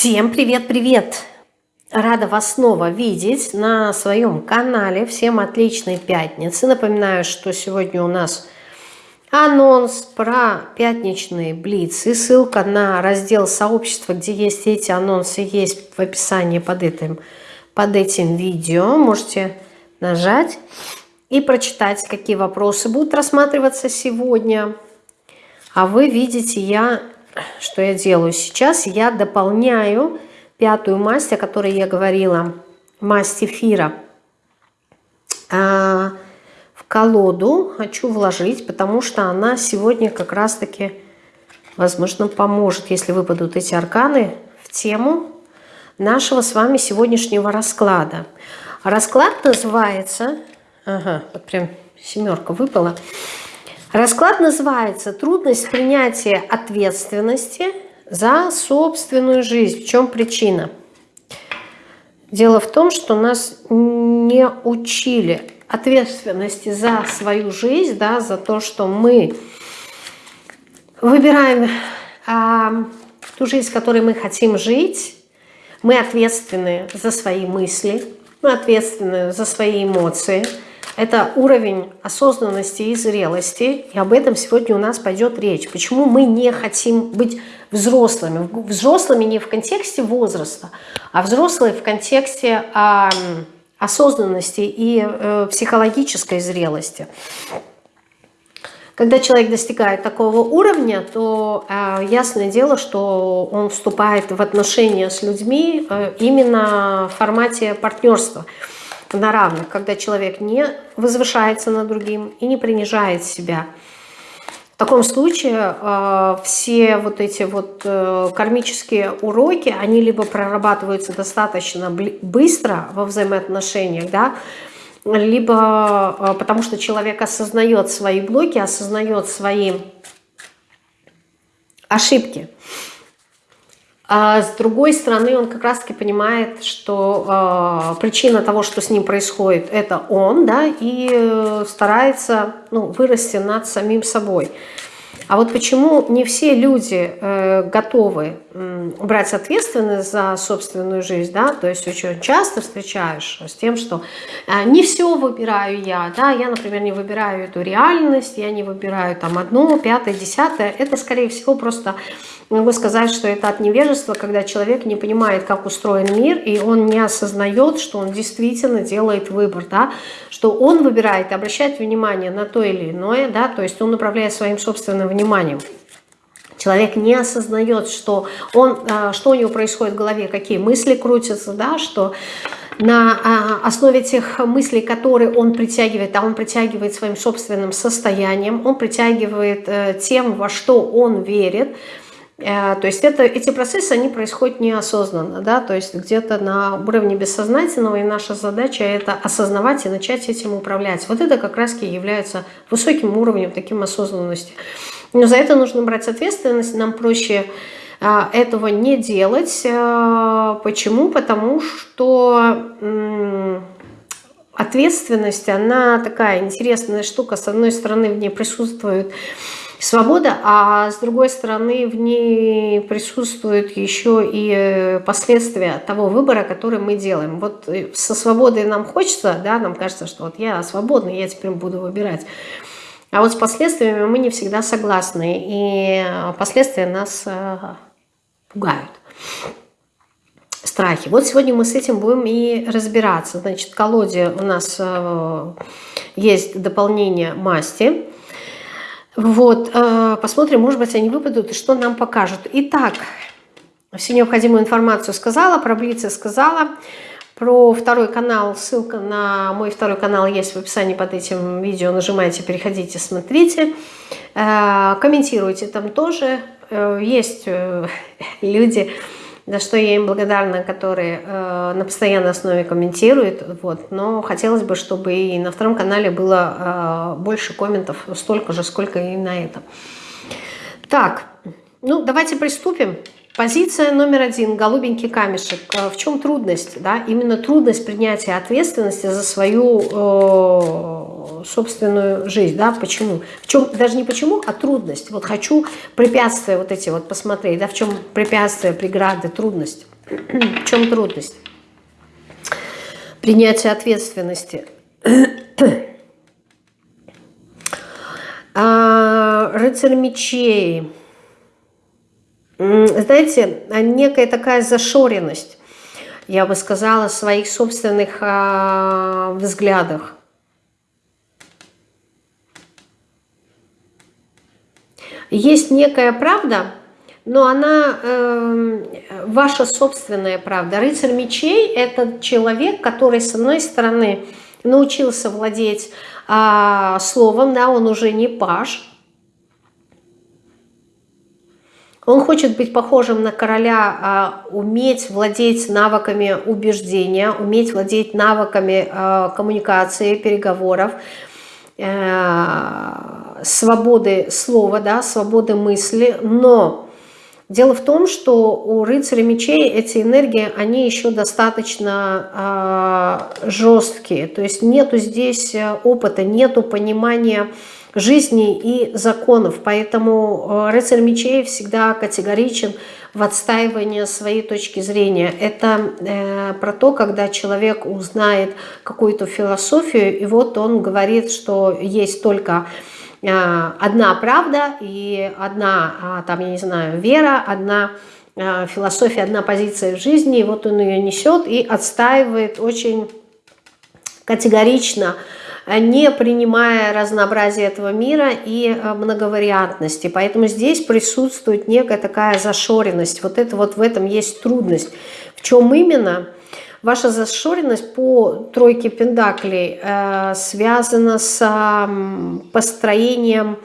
Всем привет-привет! Рада вас снова видеть на своем канале. Всем отличной пятницы. Напоминаю, что сегодня у нас анонс про пятничные блицы. Ссылка на раздел сообщества, где есть эти анонсы, есть в описании под этим, под этим видео. Можете нажать и прочитать, какие вопросы будут рассматриваться сегодня. А вы видите, я что я делаю сейчас? Я дополняю пятую масть, о которой я говорила, масть эфира, а, в колоду хочу вложить, потому что она сегодня как раз-таки, возможно, поможет, если выпадут эти арканы, в тему нашего с вами сегодняшнего расклада. Расклад называется, ага, вот прям семерка выпала, Расклад называется «Трудность принятия ответственности за собственную жизнь». В чем причина? Дело в том, что нас не учили ответственности за свою жизнь, да, за то, что мы выбираем а, ту жизнь, в которой мы хотим жить. Мы ответственны за свои мысли, мы ответственны за свои эмоции – это уровень осознанности и зрелости, и об этом сегодня у нас пойдет речь. Почему мы не хотим быть взрослыми? Взрослыми не в контексте возраста, а взрослые в контексте а, осознанности и э, психологической зрелости. Когда человек достигает такого уровня, то э, ясное дело, что он вступает в отношения с людьми э, именно в формате партнерства – на равных, когда человек не возвышается над другим и не принижает себя. В таком случае э, все вот эти вот э, кармические уроки, они либо прорабатываются достаточно быстро во взаимоотношениях, да, либо э, потому что человек осознает свои блоки, осознает свои ошибки. А с другой стороны, он как раз-таки понимает, что э, причина того, что с ним происходит, это он, да, и э, старается ну, вырасти над самим собой. А вот почему не все люди э, готовы брать ответственность за собственную жизнь, да, то есть очень часто встречаешь с тем, что э, не все выбираю я, да, я, например, не выбираю эту реальность, я не выбираю там одно, пятое, десятое, это, скорее всего, просто могу сказать, что это от невежества, когда человек не понимает, как устроен мир, и он не осознает, что он действительно делает выбор, да, что он выбирает, обращает внимание на то или иное, да, то есть он управляет своим собственным вниманием. Человек не осознает, что, он, а, что у него происходит в голове, какие мысли крутятся, да, что на а, основе тех мыслей, которые он притягивает, а он притягивает своим собственным состоянием, он притягивает э, тем, во что он верит, Э, то есть это, эти процессы, они происходят неосознанно, да, то есть где-то на уровне бессознательного, и наша задача это осознавать и начать этим управлять. Вот это как раз и является высоким уровнем таким осознанности. Но за это нужно брать ответственность, нам проще э, этого не делать. Э, почему? Потому что ответственность, она такая интересная штука. С одной стороны, в ней присутствует свобода, а с другой стороны в ней присутствуют еще и э, последствия того выбора, который мы делаем. Вот э, со свободой нам хочется, да, нам кажется, что вот я свободный, я теперь буду выбирать. А вот с последствиями мы не всегда согласны, и э, последствия нас пугают страхи. Вот сегодня мы с этим будем и разбираться. Значит, в колоде у нас есть дополнение масти. Вот, э, посмотрим, может быть, они выпадут и что нам покажут. Итак, всю необходимую информацию сказала, про Блицы сказала. Про второй канал, ссылка на мой второй канал есть в описании под этим видео. Нажимайте, переходите, смотрите. Э, комментируйте там тоже. Э, есть люди за что я им благодарна, которые э, на постоянной основе комментируют. Вот. Но хотелось бы, чтобы и на втором канале было э, больше комментов, столько же, сколько и на этом. Так, ну давайте приступим. Позиция номер один, голубенький камешек. Э, в чем трудность? Да? Именно трудность принятия ответственности за свою, э, собственную жизнь, да, почему? В чем, даже не почему, а трудность. Вот хочу препятствия вот эти вот посмотреть, да, в чем препятствия, преграды, трудность. в чем трудность? Принятие ответственности. а, рыцарь мечей. Знаете, некая такая зашоренность я бы сказала, своих собственных э, взглядах. Есть некая правда, но она э, ваша собственная правда. Рыцарь мечей – это человек, который, с одной стороны, научился владеть э, словом, да, он уже не паш, Он хочет быть похожим на короля, а, уметь владеть навыками убеждения, уметь владеть навыками а, коммуникации, переговоров, э, свободы слова, да, свободы мысли. Но дело в том, что у рыцаря мечей эти энергии, они еще достаточно э, жесткие. То есть нету здесь э, опыта, нету понимания жизни и законов. Поэтому э, рыцарь мечей всегда категоричен в отстаивании своей точки зрения. Это э, про то, когда человек узнает какую-то философию, и вот он говорит, что есть только э, одна правда и одна, а, там, я не знаю, вера, одна э, философия, одна позиция в жизни, и вот он ее несет и отстаивает очень категорично, не принимая разнообразие этого мира и э, многовариантности. Поэтому здесь присутствует некая такая зашоренность. Вот это вот в этом есть трудность. В чем именно? Ваша зашоренность по тройке пендаклей э, связана с э, построением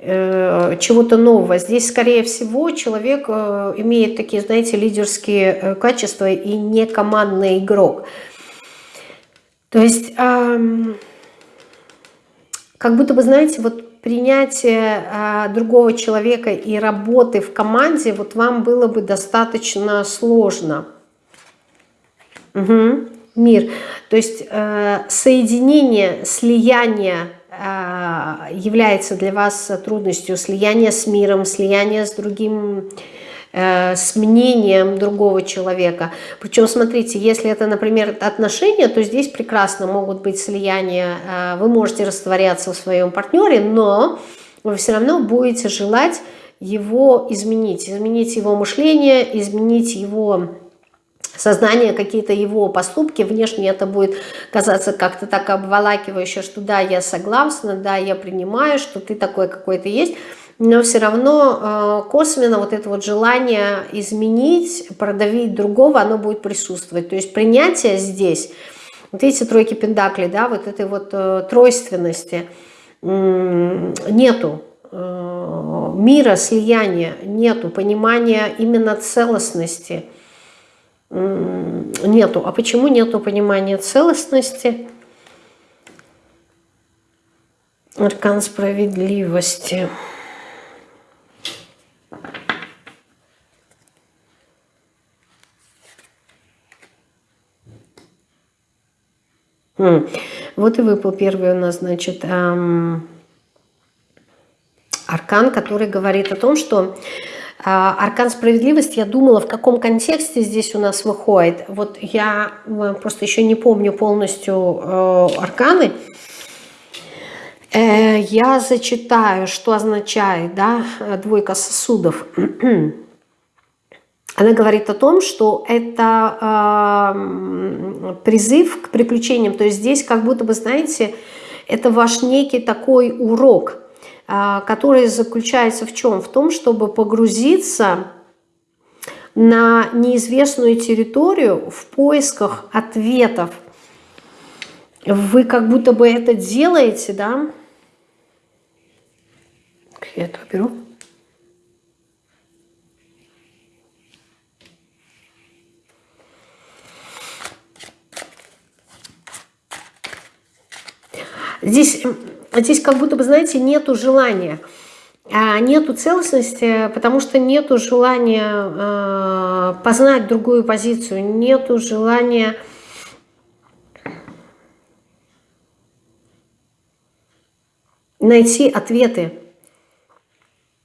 э, чего-то нового. Здесь, скорее всего, человек э, имеет такие, знаете, лидерские э, качества и не командный игрок. То есть... Э, как будто бы, знаете, вот принятие а, другого человека и работы в команде, вот вам было бы достаточно сложно. Угу. Мир. То есть э, соединение, слияние э, является для вас трудностью, слияние с миром, слияние с другим с мнением другого человека. Причем, смотрите, если это, например, отношения, то здесь прекрасно могут быть слияния, э, вы можете растворяться в своем партнере, но вы все равно будете желать его изменить, изменить его мышление, изменить его сознание, какие-то его поступки, внешне это будет казаться как-то так обволакивающе, что да, я согласна, да, я принимаю, что ты такой какой-то есть, но все равно э, косвенно вот это вот желание изменить, продавить другого, оно будет присутствовать. То есть принятие здесь, вот эти тройки пендаклей, да, вот этой вот э, тройственности нету э, мира, слияния, нету понимания именно целостности, нету. А почему нету понимания целостности? Аркан справедливости. Вот и выпал первый у нас, значит, эм, аркан, который говорит о том, что э, аркан справедливости, я думала, в каком контексте здесь у нас выходит. Вот я э, просто еще не помню полностью э, арканы. Э, я зачитаю, что означает да, двойка сосудов. Она говорит о том, что это э, призыв к приключениям. То есть здесь как будто бы, знаете, это ваш некий такой урок, э, который заключается в чем? В том, чтобы погрузиться на неизвестную территорию в поисках ответов. Вы как будто бы это делаете, да? Я это беру. Здесь, здесь как будто бы, знаете, нету желания. А нету целостности, потому что нету желания э, познать другую позицию, нету желания найти ответы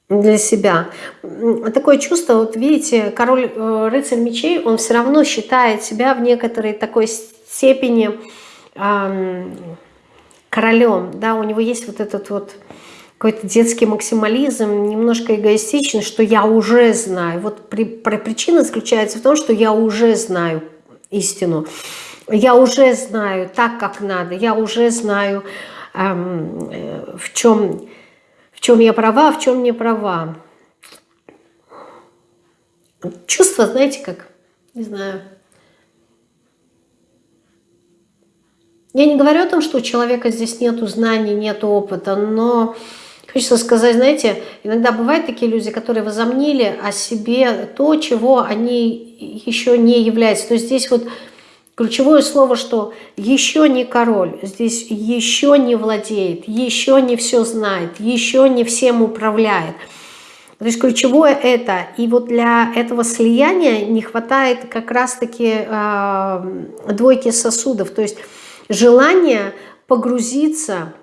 для себя. Такое чувство, вот видите, король э, рыцарь мечей, он все равно считает себя в некоторой такой степени э, королем, да, у него есть вот этот вот какой-то детский максимализм, немножко эгоистичный, что я уже знаю. Вот при, при, причина заключается в том, что я уже знаю истину. Я уже знаю так, как надо. Я уже знаю, эм, э, в чем чем я права, в чем не права. Чувство, знаете, как, не знаю. Я не говорю о том, что у человека здесь нет знаний, нет опыта, но хочется сказать, знаете, иногда бывают такие люди, которые возомнили о себе то, чего они еще не являются. То есть здесь вот Ключевое слово, что еще не король, здесь еще не владеет, еще не все знает, еще не всем управляет. То есть ключевое это. И вот для этого слияния не хватает как раз-таки э, двойки сосудов. То есть желание погрузиться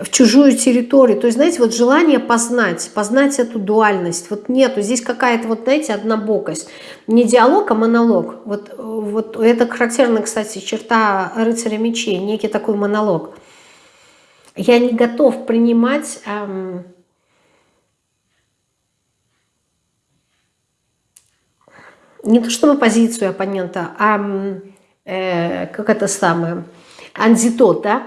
в чужую территорию. То есть, знаете, вот желание познать, познать эту дуальность. Вот нету, здесь какая-то, вот знаете, однобокость. Не диалог, а монолог. Вот, вот это характерная, кстати, черта рыцаря мечей, некий такой монолог. Я не готов принимать... Эм, не то чтобы позицию оппонента, а э, как это самое, антитот, да,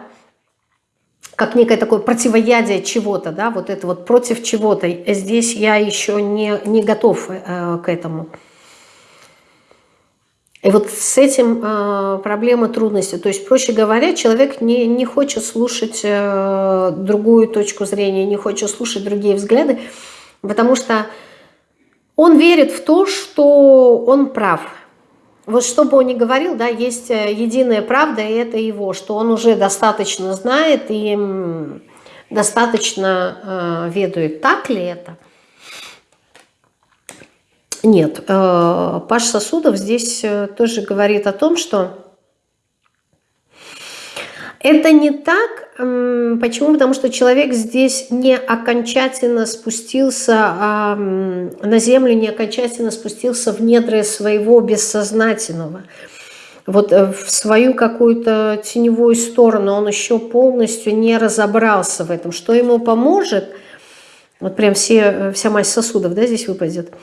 как некое такое противоядие чего-то, да, вот это вот против чего-то. Здесь я еще не, не готов э, к этому. И вот с этим э, проблема трудности. То есть, проще говоря, человек не, не хочет слушать э, другую точку зрения, не хочет слушать другие взгляды, потому что он верит в то, что он прав – вот что бы он ни говорил, да, есть э, единая правда, и это его, что он уже достаточно знает и достаточно э, ведает. Так ли это? Нет. Э, Паш Сосудов здесь э, тоже говорит о том, что это не так. Почему? Потому что человек здесь не окончательно спустился а, на землю, не окончательно спустился в недры своего бессознательного. Вот э, в свою какую-то теневую сторону он еще полностью не разобрался в этом. Что ему поможет? Вот прям все, э, вся масть сосудов да, здесь выпадет.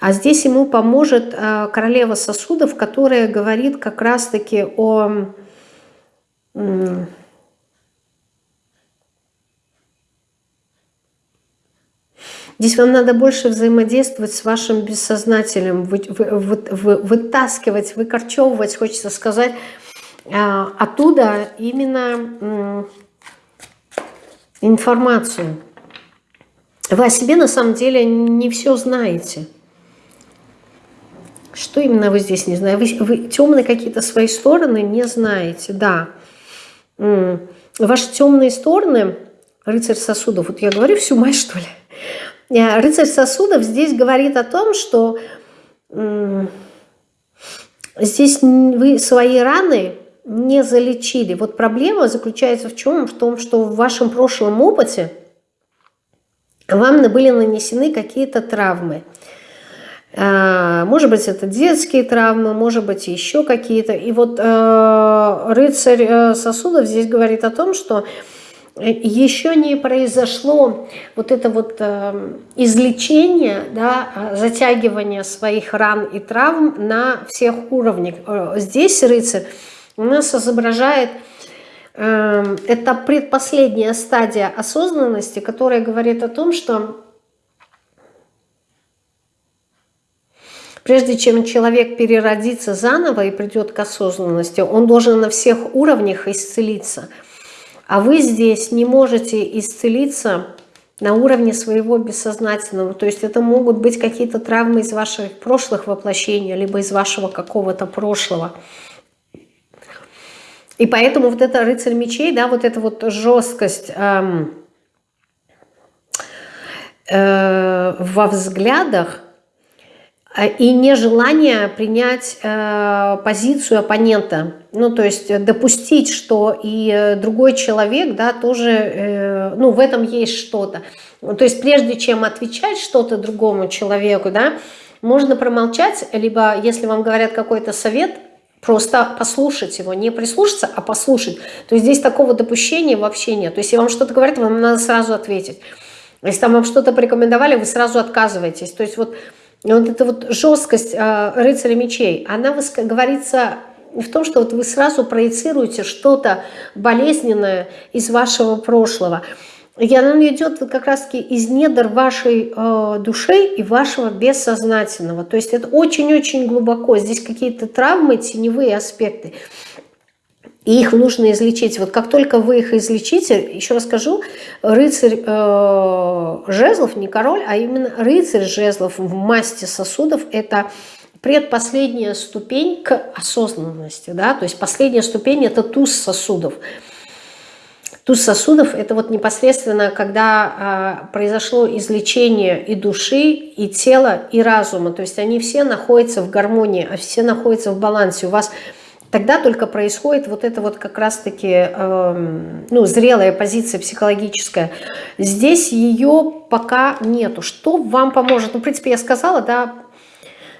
А здесь ему поможет э, королева сосудов, которая говорит как раз-таки о Здесь вам надо больше взаимодействовать с вашим бессознательным, вы, вы, вы, вытаскивать, выкорчевывать, хочется сказать, а, оттуда именно информацию. Вы о себе на самом деле не все знаете. Что именно вы здесь не знаете? Вы, вы темные какие-то свои стороны не знаете, да. Ваши темные стороны, рыцарь сосудов, вот я говорю всю мать, что ли? Э, рыцарь сосудов здесь говорит о том, что здесь вы свои раны не залечили. Вот проблема заключается в чем? В том, что в вашем прошлом опыте вам были нанесены какие-то травмы. А, может быть, это детские травмы, может быть, еще какие-то. И вот э, рыцарь э, сосудов здесь говорит о том, что еще не произошло вот это вот э, излечение, да, затягивание своих ран и травм на всех уровнях. Здесь рыцарь у нас изображает это предпоследняя стадия осознанности, которая говорит о том, что Прежде чем человек переродится заново и придет к осознанности, он должен на всех уровнях исцелиться. А вы здесь не можете исцелиться на уровне своего бессознательного. То есть это могут быть какие-то травмы из ваших прошлых воплощений, либо из вашего какого-то прошлого. И поэтому вот это рыцарь мечей, да, вот эта вот жесткость эм, э, во взглядах, и нежелание принять э, позицию оппонента. Ну, то есть допустить, что и другой человек, да, тоже, э, ну, в этом есть что-то. То есть прежде чем отвечать что-то другому человеку, да, можно промолчать, либо если вам говорят какой-то совет, просто послушать его, не прислушаться, а послушать. То есть здесь такого допущения вообще нет. То есть если вам что-то говорят, вам надо сразу ответить. Если там вам что-то порекомендовали, вы сразу отказываетесь. То есть вот, вот эта вот жесткость э, рыцаря мечей, она говорится в том, что вот вы сразу проецируете что-то болезненное из вашего прошлого. И она идет как раз-таки из недр вашей э, души и вашего бессознательного. То есть это очень-очень глубоко. Здесь какие-то травмы, теневые аспекты. И их нужно излечить. Вот как только вы их излечите, еще расскажу, рыцарь э, жезлов, не король, а именно рыцарь жезлов в масти сосудов – это предпоследняя ступень к осознанности. Да? То есть последняя ступень – это туз сосудов. Туз сосудов – это вот непосредственно, когда э, произошло излечение и души, и тела, и разума. То есть они все находятся в гармонии, а все находятся в балансе. У вас тогда только происходит вот это вот как раз-таки э, ну, зрелая позиция психологическая. Здесь ее пока нету. Что вам поможет? Ну, в принципе, я сказала, да,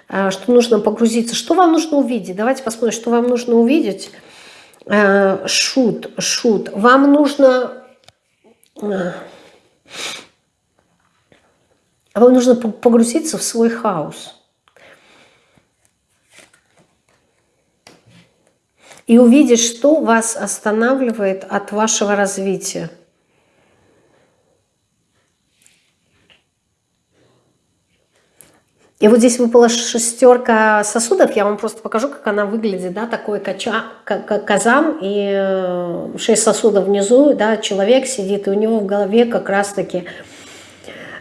э, что нужно погрузиться. Что вам нужно увидеть? Давайте посмотрим, что вам нужно увидеть. Э, шут, шут. Вам нужно... Э, вам нужно погрузиться в свой хаос. И увидеть, что вас останавливает от вашего развития. И вот здесь выпала шестерка сосудов, я вам просто покажу, как она выглядит, да, такой кача, казан, и э, шесть сосудов внизу, да, человек сидит, и у него в голове как раз-таки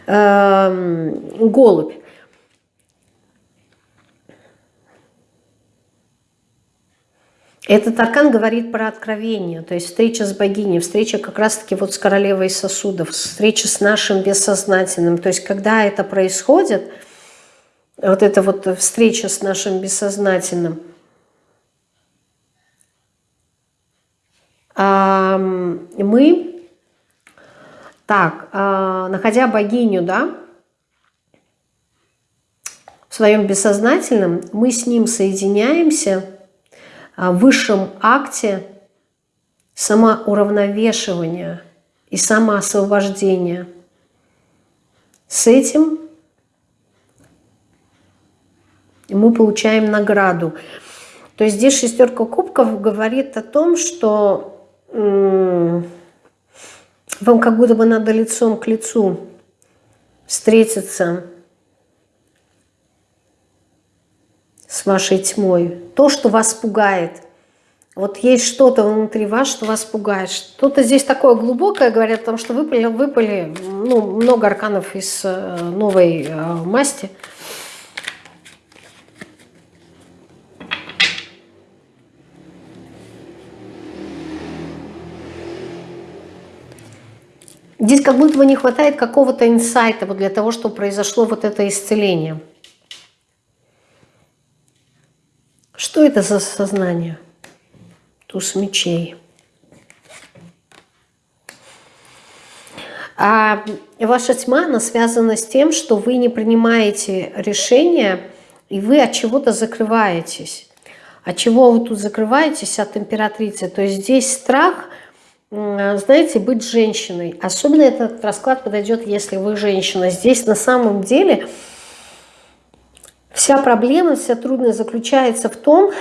э, голубь. Этот аркан говорит про откровение, то есть встреча с богиней, встреча как раз-таки вот с королевой сосудов, встреча с нашим бессознательным. То есть когда это происходит, вот эта вот встреча с нашим бессознательным, мы, так, а, находя богиню, да, в своем бессознательном, мы с ним соединяемся – высшем акте самоуравновешивания и самоосвобождения. С этим мы получаем награду. То есть здесь шестерка кубков говорит о том, что вам как будто бы надо лицом к лицу встретиться с вашей тьмой. То, что вас пугает. Вот есть что-то внутри вас, что вас пугает. Что-то здесь такое глубокое, говорят, потому что выпали, выпали ну, много арканов из э, новой э, масти. Здесь как будто бы не хватает какого-то инсайта вот для того, чтобы произошло вот это исцеление. Что это за сознание? Туз мечей. А ваша тьма, она связана с тем, что вы не принимаете решения, и вы от чего-то закрываетесь. От чего вы тут закрываетесь? От императрицы. То есть здесь страх, знаете, быть женщиной. Особенно этот расклад подойдет, если вы женщина. Здесь на самом деле Вся проблема, вся трудность заключается в том,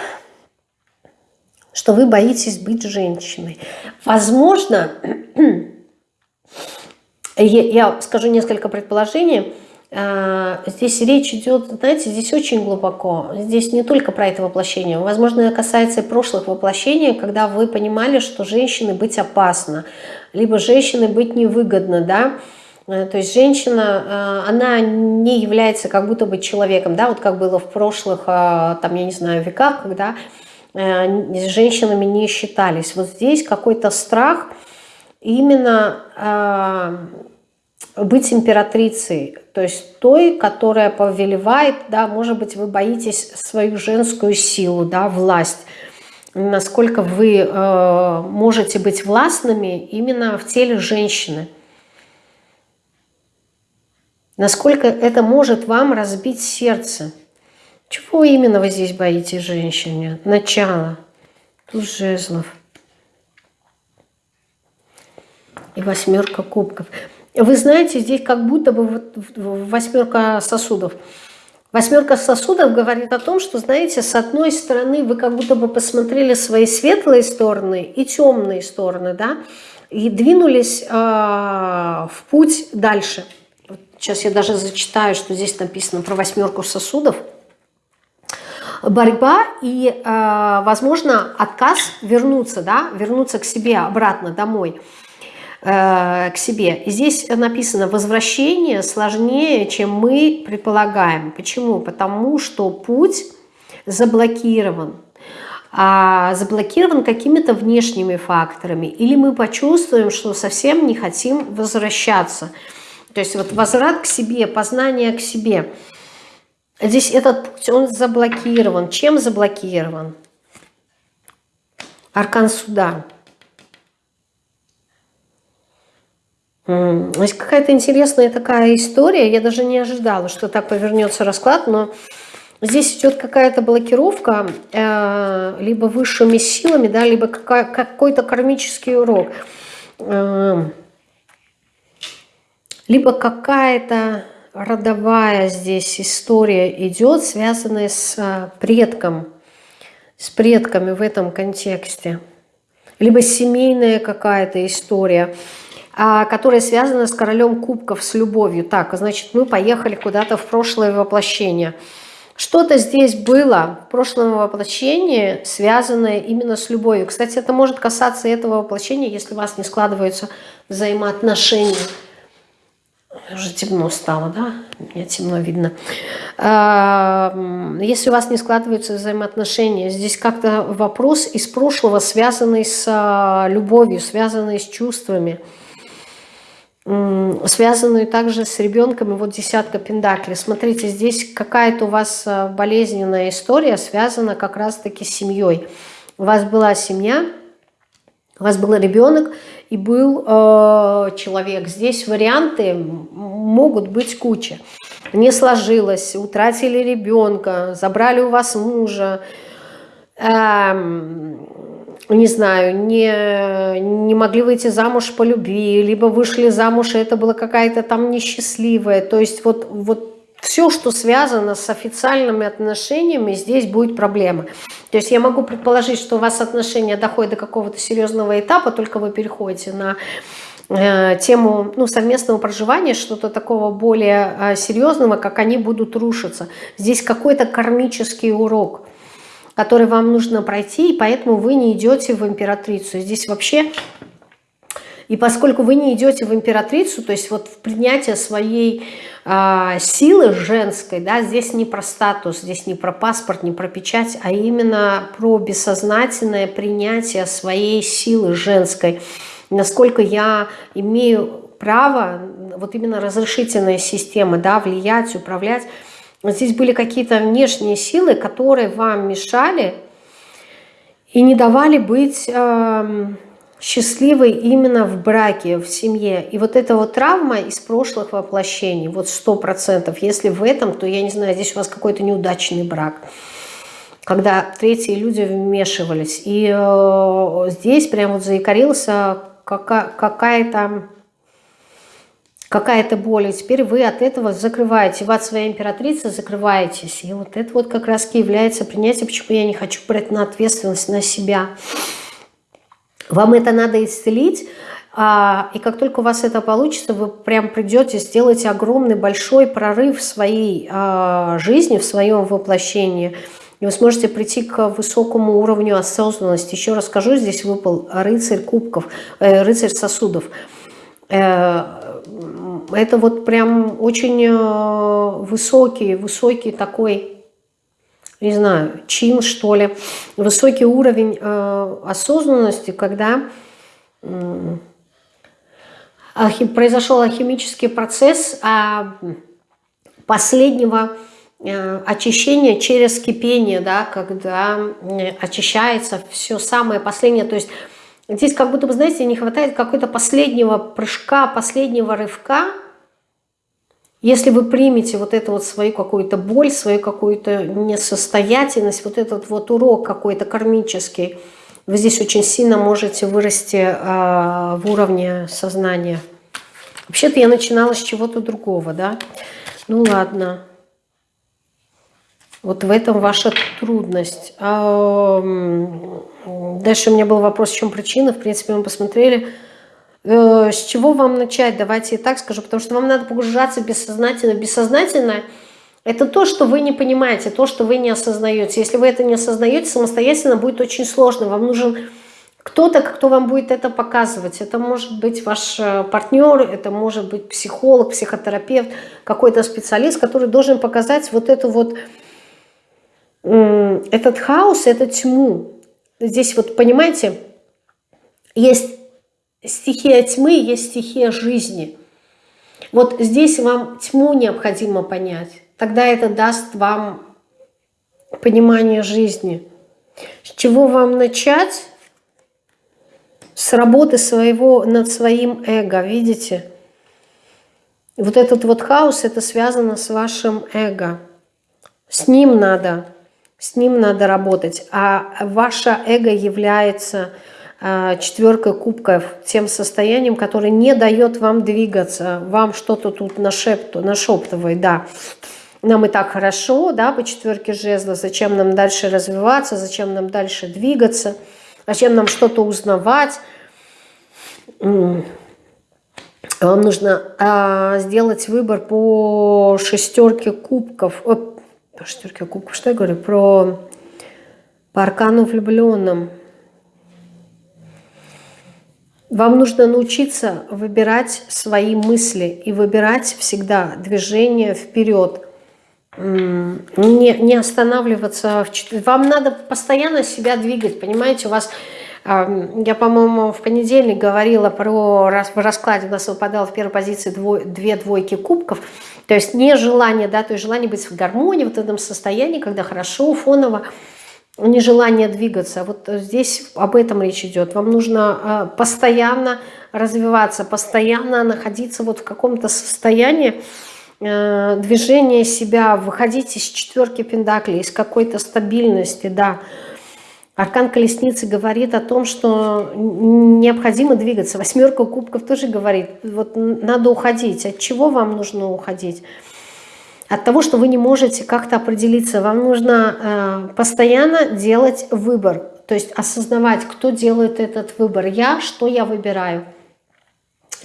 что вы боитесь быть женщиной. Возможно, я скажу несколько предположений, а, Здесь речь идет, знаете, здесь очень глубоко. Здесь не только про это воплощение. Возможно, это касается и прошлых воплощений, когда вы понимали, что женщины быть опасно, либо женщины быть невыгодно, да, то есть женщина, э, она не является как будто бы человеком, да, вот как было в прошлых, э, там, я не знаю, веках, когда с женщинами не считались. Вот здесь какой-то страх именно быть императрицей, то есть той, которая повелевает, да, может быть, вы боитесь свою женскую силу, да, власть, насколько вы э, можете быть властными именно в теле женщины. Насколько это может вам разбить сердце. Чего именно вы здесь боитесь женщине? Начало. Тут жезлов. И восьмерка кубков. Вы знаете, здесь как будто бы восьмерка сосудов. Восьмерка сосудов говорит о том, что, знаете, с одной стороны вы как будто бы посмотрели свои светлые стороны и темные стороны, да, и двинулись э, в путь дальше. Сейчас я даже зачитаю, что здесь написано про восьмерку сосудов. Борьба и, э, возможно, отказ вернуться, да, вернуться к себе обратно домой – Э, к себе. И здесь написано, возвращение сложнее, чем мы предполагаем. Почему? Потому что путь заблокирован. А заблокирован какими-то внешними факторами. Или мы почувствуем, что совсем не хотим возвращаться. То есть вот возврат к себе, познание к себе. Здесь этот путь, он заблокирован. Чем заблокирован? Аркан суда. Есть какая-то интересная такая история. Я даже не ожидала, что так повернется расклад, но здесь идет какая-то блокировка э, либо высшими силами, да, либо какой-то кармический урок. Э, либо какая-то родовая здесь история идет, связанная с э, предком, с предками в этом контексте. Либо семейная какая-то история – а, которая связана с королем кубков, с любовью. Так, значит, мы поехали куда-то в прошлое воплощение. Что-то здесь было в прошлом воплощении, связанное именно с любовью. Кстати, это может касаться этого воплощения, если у вас не складываются взаимоотношения. Уже темно стало, да? Мне темно видно. А, если у вас не складываются взаимоотношения, здесь как-то вопрос из прошлого, связанный с а, любовью, связанный с чувствами – связанную также с ребенком, и вот десятка пентаклей. Смотрите, здесь какая-то у вас э, болезненная история связана как раз-таки с семьей. У вас была семья, у вас был ребенок и был э, человек. Здесь варианты могут быть куча. Не сложилось, утратили ребенка, забрали у вас мужа, э, не знаю, не, не могли выйти замуж по любви, либо вышли замуж, и это было какая-то там несчастливая. То есть вот, вот все, что связано с официальными отношениями, здесь будет проблема. То есть я могу предположить, что у вас отношения доходят до какого-то серьезного этапа, только вы переходите на э, тему ну, совместного проживания, что-то такого более э, серьезного, как они будут рушиться. Здесь какой-то кармический урок – который вам нужно пройти, и поэтому вы не идете в императрицу. Здесь вообще... И поскольку вы не идете в императрицу, то есть вот в принятие своей э, силы женской, да, здесь не про статус, здесь не про паспорт, не про печать, а именно про бессознательное принятие своей силы женской. Насколько я имею право, вот именно разрешительная система, да, влиять, управлять, Здесь были какие-то внешние силы, которые вам мешали и не давали быть э, счастливой именно в браке, в семье. И вот эта вот травма из прошлых воплощений, вот сто процентов. Если в этом, то я не знаю, здесь у вас какой-то неудачный брак когда третьи люди вмешивались. И э, здесь прям вот заикарился какая-то какая-то боль, и теперь вы от этого закрываете, вы от своей императрицы закрываетесь. И вот это вот как раз является принятие, почему я не хочу брать на ответственность на себя. Вам это надо исцелить, а, и как только у вас это получится, вы прям придете, сделаете огромный большой прорыв в своей а, жизни, в своем воплощении, и вы сможете прийти к высокому уровню осознанности. Еще расскажу, здесь выпал рыцарь кубков, э, рыцарь сосудов э, это вот прям очень э, высокий, высокий такой, не знаю, чин, что ли, высокий уровень э, осознанности, когда произошел алхимический процесс а, последнего э, очищения через кипение, да, когда очищается все самое последнее. То есть здесь как будто бы, знаете, не хватает какой-то последнего прыжка, последнего рывка. Если вы примете вот эту вот свою какую-то боль, свою какую-то несостоятельность, вот этот вот урок какой-то кармический, вы здесь очень сильно можете вырасти э, в уровне сознания. Вообще-то я начинала с чего-то другого, да? Ну ладно. Вот в этом ваша трудность. Дальше у меня был вопрос, в чем причина. В принципе, мы посмотрели. Э, с чего вам начать? Давайте я так скажу. Потому что вам надо погружаться бессознательно. Бессознательно – это то, что вы не понимаете, то, что вы не осознаете. Если вы это не осознаете, самостоятельно будет очень сложно. Вам нужен кто-то, кто вам будет это показывать. Это может быть ваш э, партнер, это может быть психолог, психотерапевт, какой-то специалист, который должен показать вот эту вот, этот хаос, эту тьму. Здесь вот, понимаете, есть стихия тьмы, есть стихия жизни. Вот здесь вам тьму необходимо понять. Тогда это даст вам понимание жизни. С чего вам начать? с работы своего, над своим эго, видите? Вот этот вот хаос, это связано с вашим эго. С ним надо, с ним надо работать. А ваше эго является четверкой кубков, тем состоянием, которое не дает вам двигаться, вам что-то тут нашепту, нашептывает, да. Нам и так хорошо, да, по четверке жезла, зачем нам дальше развиваться, зачем нам дальше двигаться – Зачем нам что-то узнавать? Вам нужно а, сделать выбор по шестерке кубков. О, по шестерке кубков, что я говорю? Про по аркану влюбленным. Вам нужно научиться выбирать свои мысли и выбирать всегда движение вперед. Не, не останавливаться. В... Вам надо постоянно себя двигать, понимаете? У вас, я, по-моему, в понедельник говорила про в раскладе, у нас выпадало в первой позиции двой, две двойки кубков, то есть не желание, да, то есть желание быть в гармонии, в этом состоянии, когда хорошо, фоново, нежелание двигаться. Вот здесь об этом речь идет. Вам нужно а, постоянно развиваться, постоянно находиться вот в каком-то состоянии, Э, движение себя, выходить из четверки пентаклей, из какой-то стабильности, да. Аркан колесницы говорит о том, что необходимо двигаться. Восьмерка кубков тоже говорит, вот надо уходить. От чего вам нужно уходить? От того, что вы не можете как-то определиться. Вам нужно э, постоянно делать выбор. То есть осознавать, кто делает этот выбор. Я, что я выбираю.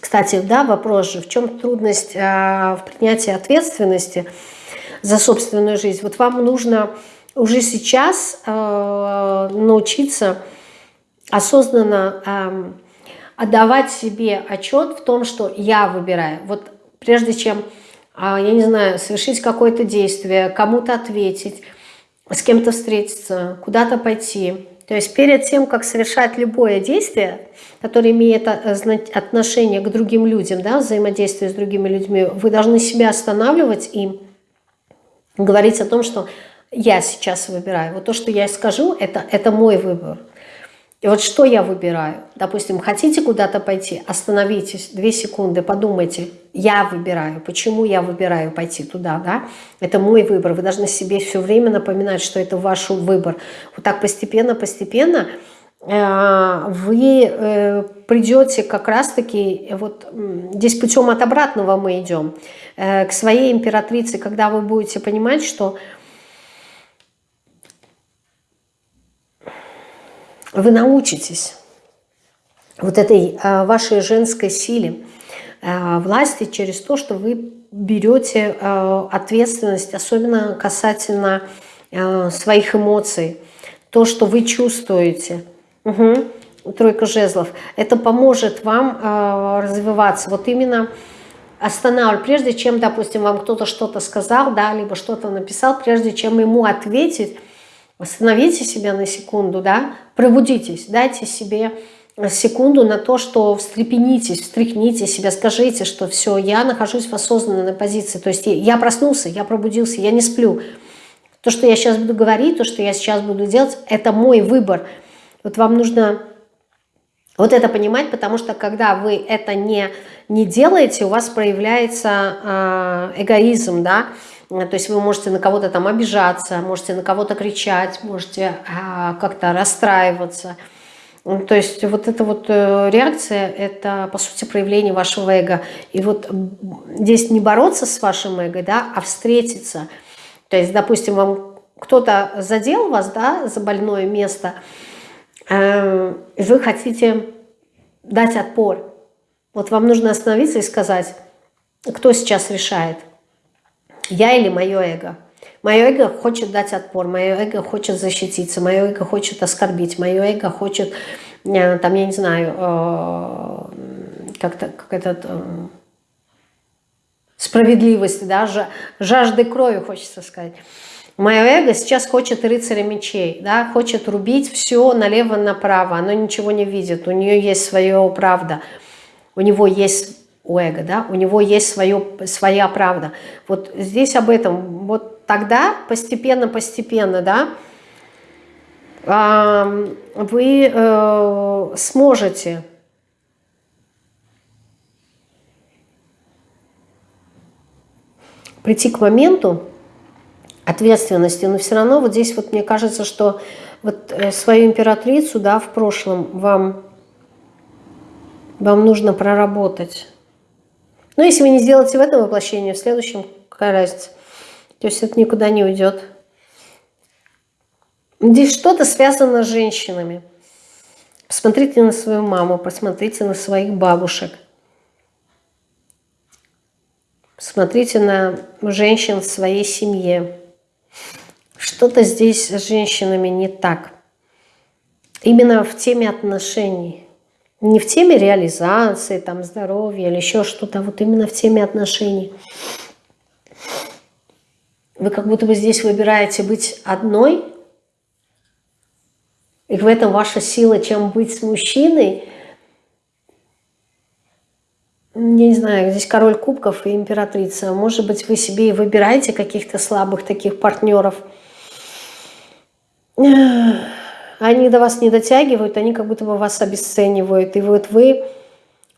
Кстати, да, вопрос же, в чем трудность э, в принятии ответственности за собственную жизнь? Вот вам нужно уже сейчас э, научиться осознанно э, отдавать себе отчет в том, что я выбираю. Вот прежде чем, я не знаю, совершить какое-то действие, кому-то ответить, с кем-то встретиться, куда-то пойти, то есть перед тем, как совершать любое действие, которое имеет отношение к другим людям, да, взаимодействие с другими людьми, вы должны себя останавливать и говорить о том, что я сейчас выбираю. Вот то, что я скажу, это, это мой выбор. И вот что я выбираю? Допустим, хотите куда-то пойти, остановитесь, две секунды, подумайте, я выбираю, почему я выбираю пойти туда, да? Это мой выбор, вы должны себе все время напоминать, что это ваш выбор. Вот так постепенно-постепенно э, вы э, придете как раз-таки, вот здесь путем от обратного мы идем, э, к своей императрице, когда вы будете понимать, что вы научитесь вот этой а, вашей женской силе, а, власти через то, что вы берете а, ответственность, особенно касательно своих эмоций, то, что вы чувствуете. Угу. Тройка жезлов. Это поможет вам развиваться. Вот именно останавливать, прежде чем, допустим, вам кто-то что-то сказал, да, либо что-то написал, прежде чем ему ответить, Остановите себя на секунду, да, пробудитесь, дайте себе секунду на то, что встрепенитесь, встряхните себя, скажите, что все, я нахожусь в осознанной позиции. То есть я проснулся, я пробудился, я не сплю. То, что я сейчас буду говорить, то, что я сейчас буду делать, это мой выбор. Вот вам нужно вот это понимать, потому что когда вы это не, не делаете, у вас проявляется э, эгоизм, да, то есть вы можете на кого-то там обижаться, можете на кого-то кричать, можете э, как-то расстраиваться. То есть вот эта вот э, реакция, это по сути проявление вашего эго. И вот здесь не бороться с вашим эго, да, а встретиться. То есть, допустим, вам кто-то задел вас, да, за больное место – Э, вы хотите дать отпор. Вот вам нужно остановиться и сказать, кто сейчас решает, я или мое эго. Мое эго хочет дать отпор, мое эго хочет защититься, мое эго хочет оскорбить, мое эго хочет, э, там, я не знаю, э, как-то, как этот, справедливость, да, жажды крови, хочется сказать. Мое эго сейчас хочет рыцаря мечей, да, хочет рубить все налево-направо, оно ничего не видит, у нее есть свое правда, у него есть у эго, да, у него есть свое, своя правда. Вот здесь об этом, вот тогда постепенно-постепенно, да, вы э, сможете прийти к моменту, ответственности, но все равно вот здесь вот мне кажется, что вот э, свою императрицу, да, в прошлом вам, вам нужно проработать. Но если вы не сделаете в этом воплощении, в следующем какая разница? То есть это никуда не уйдет. Здесь что-то связано с женщинами. Посмотрите на свою маму, посмотрите на своих бабушек. Посмотрите на женщин в своей семье. Что-то здесь с женщинами не так. Именно в теме отношений. Не в теме реализации, там, здоровья или еще что-то, а вот именно в теме отношений. Вы как будто бы здесь выбираете быть одной, и в этом ваша сила, чем быть с мужчиной. Я не знаю, здесь король кубков и императрица. Может быть, вы себе и выбираете каких-то слабых таких партнеров – они до вас не дотягивают, они как будто бы вас обесценивают. И вот вы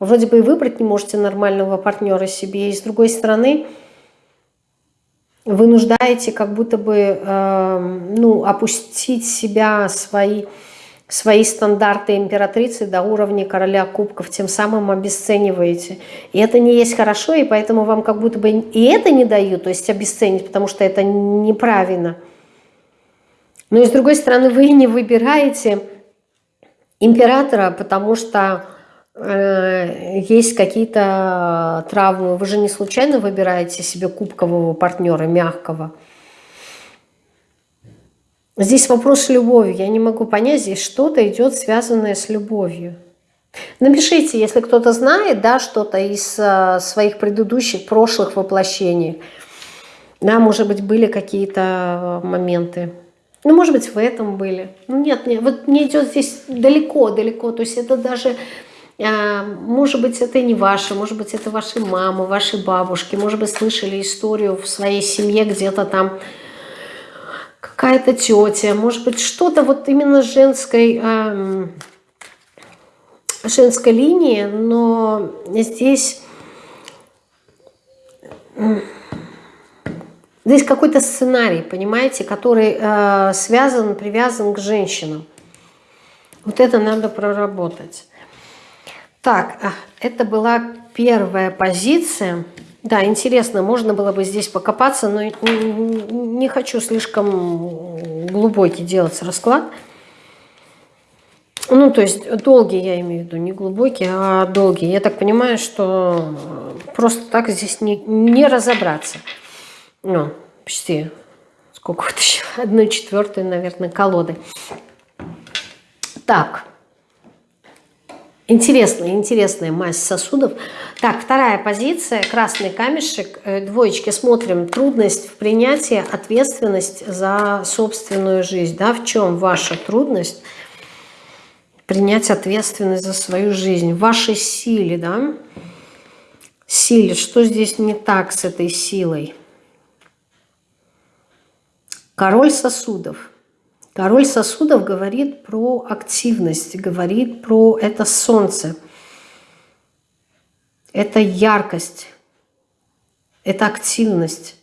вроде бы и выбрать не можете нормального партнера себе, и с другой стороны вы нуждаете как будто бы э, ну, опустить себя, свои, свои стандарты императрицы до уровня короля кубков, тем самым обесцениваете. И это не есть хорошо, и поэтому вам как будто бы и это не дают, то есть обесценить, потому что это неправильно – но и с другой стороны, вы не выбираете императора, потому что э, есть какие-то травмы. Вы же не случайно выбираете себе кубкового партнера, мягкого. Здесь вопрос любови. Я не могу понять, здесь что-то идет связанное с любовью. Напишите, если кто-то знает, да, что-то из э, своих предыдущих, прошлых воплощений. Да, может быть, были какие-то моменты. Ну, может быть, в этом были. Ну, нет, нет, вот мне идет здесь далеко-далеко. То есть это даже, а, может быть, это не ваше, может быть, это ваши мамы, ваши бабушки. Может быть, слышали историю в своей семье где-то там какая-то тетя. Может быть, что-то вот именно женской, а, женской линии. Но здесь... Здесь какой-то сценарий, понимаете, который э, связан, привязан к женщинам. Вот это надо проработать. Так, а, это была первая позиция. Да, интересно, можно было бы здесь покопаться, но не хочу слишком глубокий делать расклад. Ну, то есть долгий, я имею в виду, не глубокий, а долгий. Я так понимаю, что просто так здесь не, не разобраться ну, почти, сколько вытащила, одну четвертую, наверное, колоды. Так, интересная, интересная мазь сосудов. Так, вторая позиция, красный камешек, э, двоечки, смотрим, трудность в принятии, ответственность за собственную жизнь, да, в чем ваша трудность? Принять ответственность за свою жизнь, в вашей силе, да, силе, что здесь не так с этой силой? Король сосудов. Король сосудов говорит про активность, говорит про это солнце, это яркость, это активность.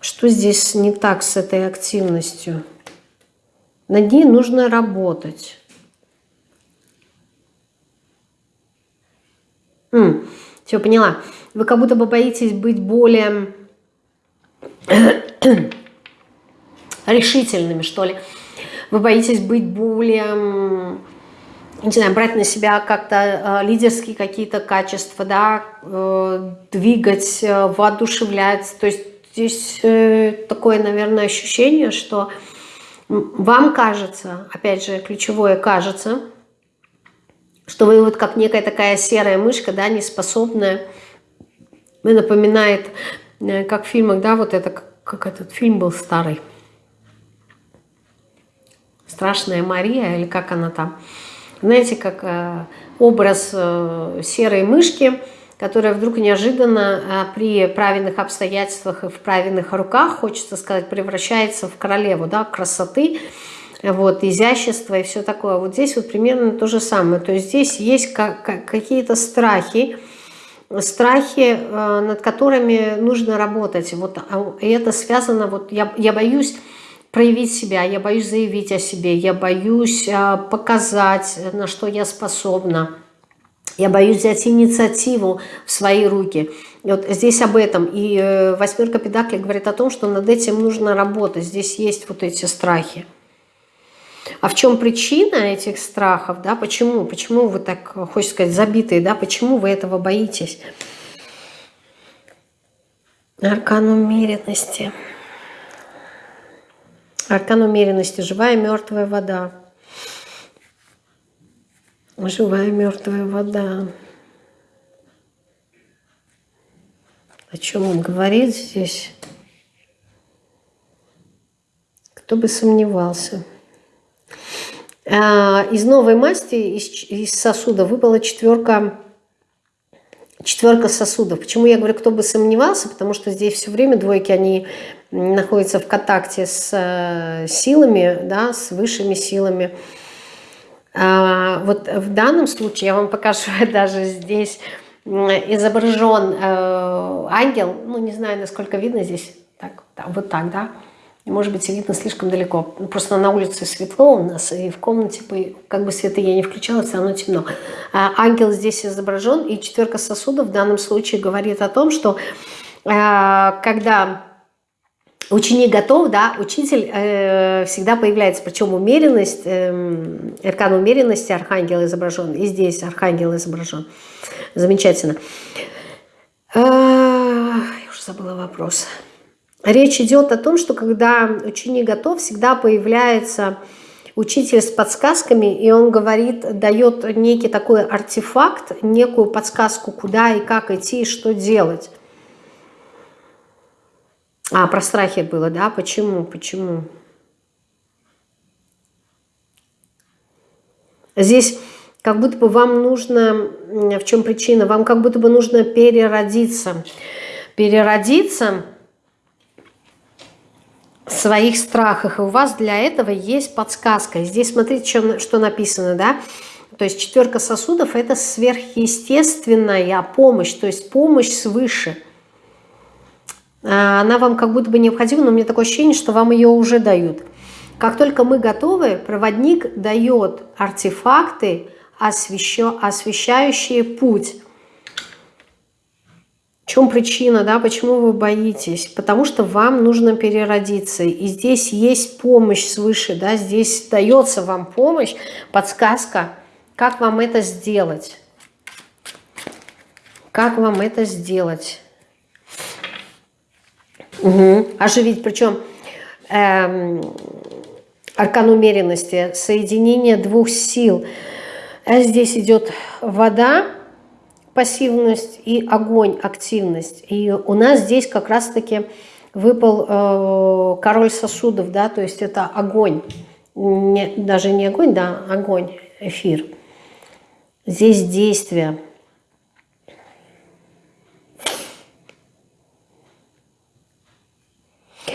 Что здесь не так с этой активностью? Над ней нужно работать. М, все, поняла. Вы как будто бы боитесь быть более решительными, что ли. Вы боитесь быть более, не знаю, брать на себя как-то э, лидерские какие-то качества, да, э, двигать, э, воодушевлять. То есть здесь такое, наверное, ощущение, что вам кажется, опять же, ключевое кажется, что вы вот как некая такая серая мышка, да, неспособная, напоминает, как в фильмах, да, вот это, как этот фильм был старый, «Страшная Мария» или как она там, знаете, как э, образ э, серой мышки, которая вдруг неожиданно при правильных обстоятельствах и в правильных руках, хочется сказать, превращается в королеву да, красоты, вот, изящество и все такое. Вот здесь вот примерно то же самое. То есть здесь есть какие-то страхи, страхи, э, над которыми нужно работать. Вот, а, и это связано, вот я, я боюсь проявить себя, я боюсь заявить о себе, я боюсь э, показать, на что я способна. Я боюсь взять инициативу в свои руки. И вот здесь об этом. И э, восьмерка педаклей говорит о том, что над этим нужно работать. Здесь есть вот эти страхи. А в чем причина этих страхов, да, почему, почему вы так, хочется сказать, забитые, да, почему вы этого боитесь? Аркан умеренности. Аркан умеренности, живая мертвая вода. Живая мертвая вода. О чем он говорит здесь? Кто бы сомневался. А, из новой масти, из, из сосуда выпала четверка, четверка сосудов. Почему я говорю, кто бы сомневался? Потому что здесь все время двойки, они находятся в контакте с э, силами, да, с высшими силами. А, вот в данном случае, я вам покажу даже здесь, изображен э, ангел, ну не знаю, насколько видно здесь, так, вот так, да, может быть, видно слишком далеко. Ну, просто на улице светло у нас, и в комнате, как бы света я не включала, все равно темно. А ангел здесь изображен, и четверка сосудов в данном случае говорит о том, что а, когда ученик готов, да, учитель э, всегда появляется, причем умеренность, э, умеренности, архангел изображен, и здесь архангел изображен. Замечательно. Э, я уже забыла. Вопрос. Речь идет о том, что когда ученик готов, всегда появляется учитель с подсказками, и он говорит, дает некий такой артефакт, некую подсказку, куда и как идти, и что делать. А, про страхи было, да? Почему? Почему? Здесь как будто бы вам нужно, в чем причина? Вам как будто бы нужно переродиться. Переродиться своих страхах. И у вас для этого есть подсказка. Здесь смотрите, что, что написано, да? То есть четверка сосудов – это сверхъестественная помощь, то есть помощь свыше. А, она вам как будто бы необходима, но у меня такое ощущение, что вам ее уже дают. Как только мы готовы, проводник дает артефакты, освещающие путь – в чем причина, да, почему вы боитесь? Потому что вам нужно переродиться. И здесь есть помощь свыше, да, здесь дается вам помощь, подсказка, как вам это сделать. Как вам это сделать? Угу. Оживить, причем эм, аркан умеренности, соединение двух сил. А здесь идет вода, пассивность и огонь, активность. И у нас здесь как раз-таки выпал э, король сосудов, да, то есть это огонь. не, даже не огонь, да, огонь, эфир. Здесь действие.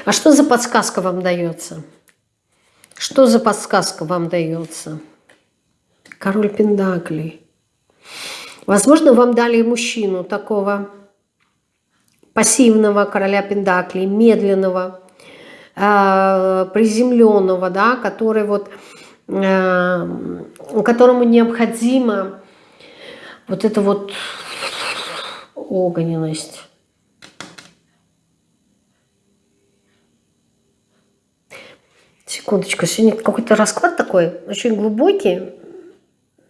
А что за подсказка вам дается? Что за подсказка вам дается? Король Пендаклей. Возможно, вам дали мужчину такого пассивного короля Пендаклей, медленного, э, приземленного, да, который вот, э, которому необходимо вот эта вот огненность. Секундочку, сегодня какой-то расклад такой, очень глубокий.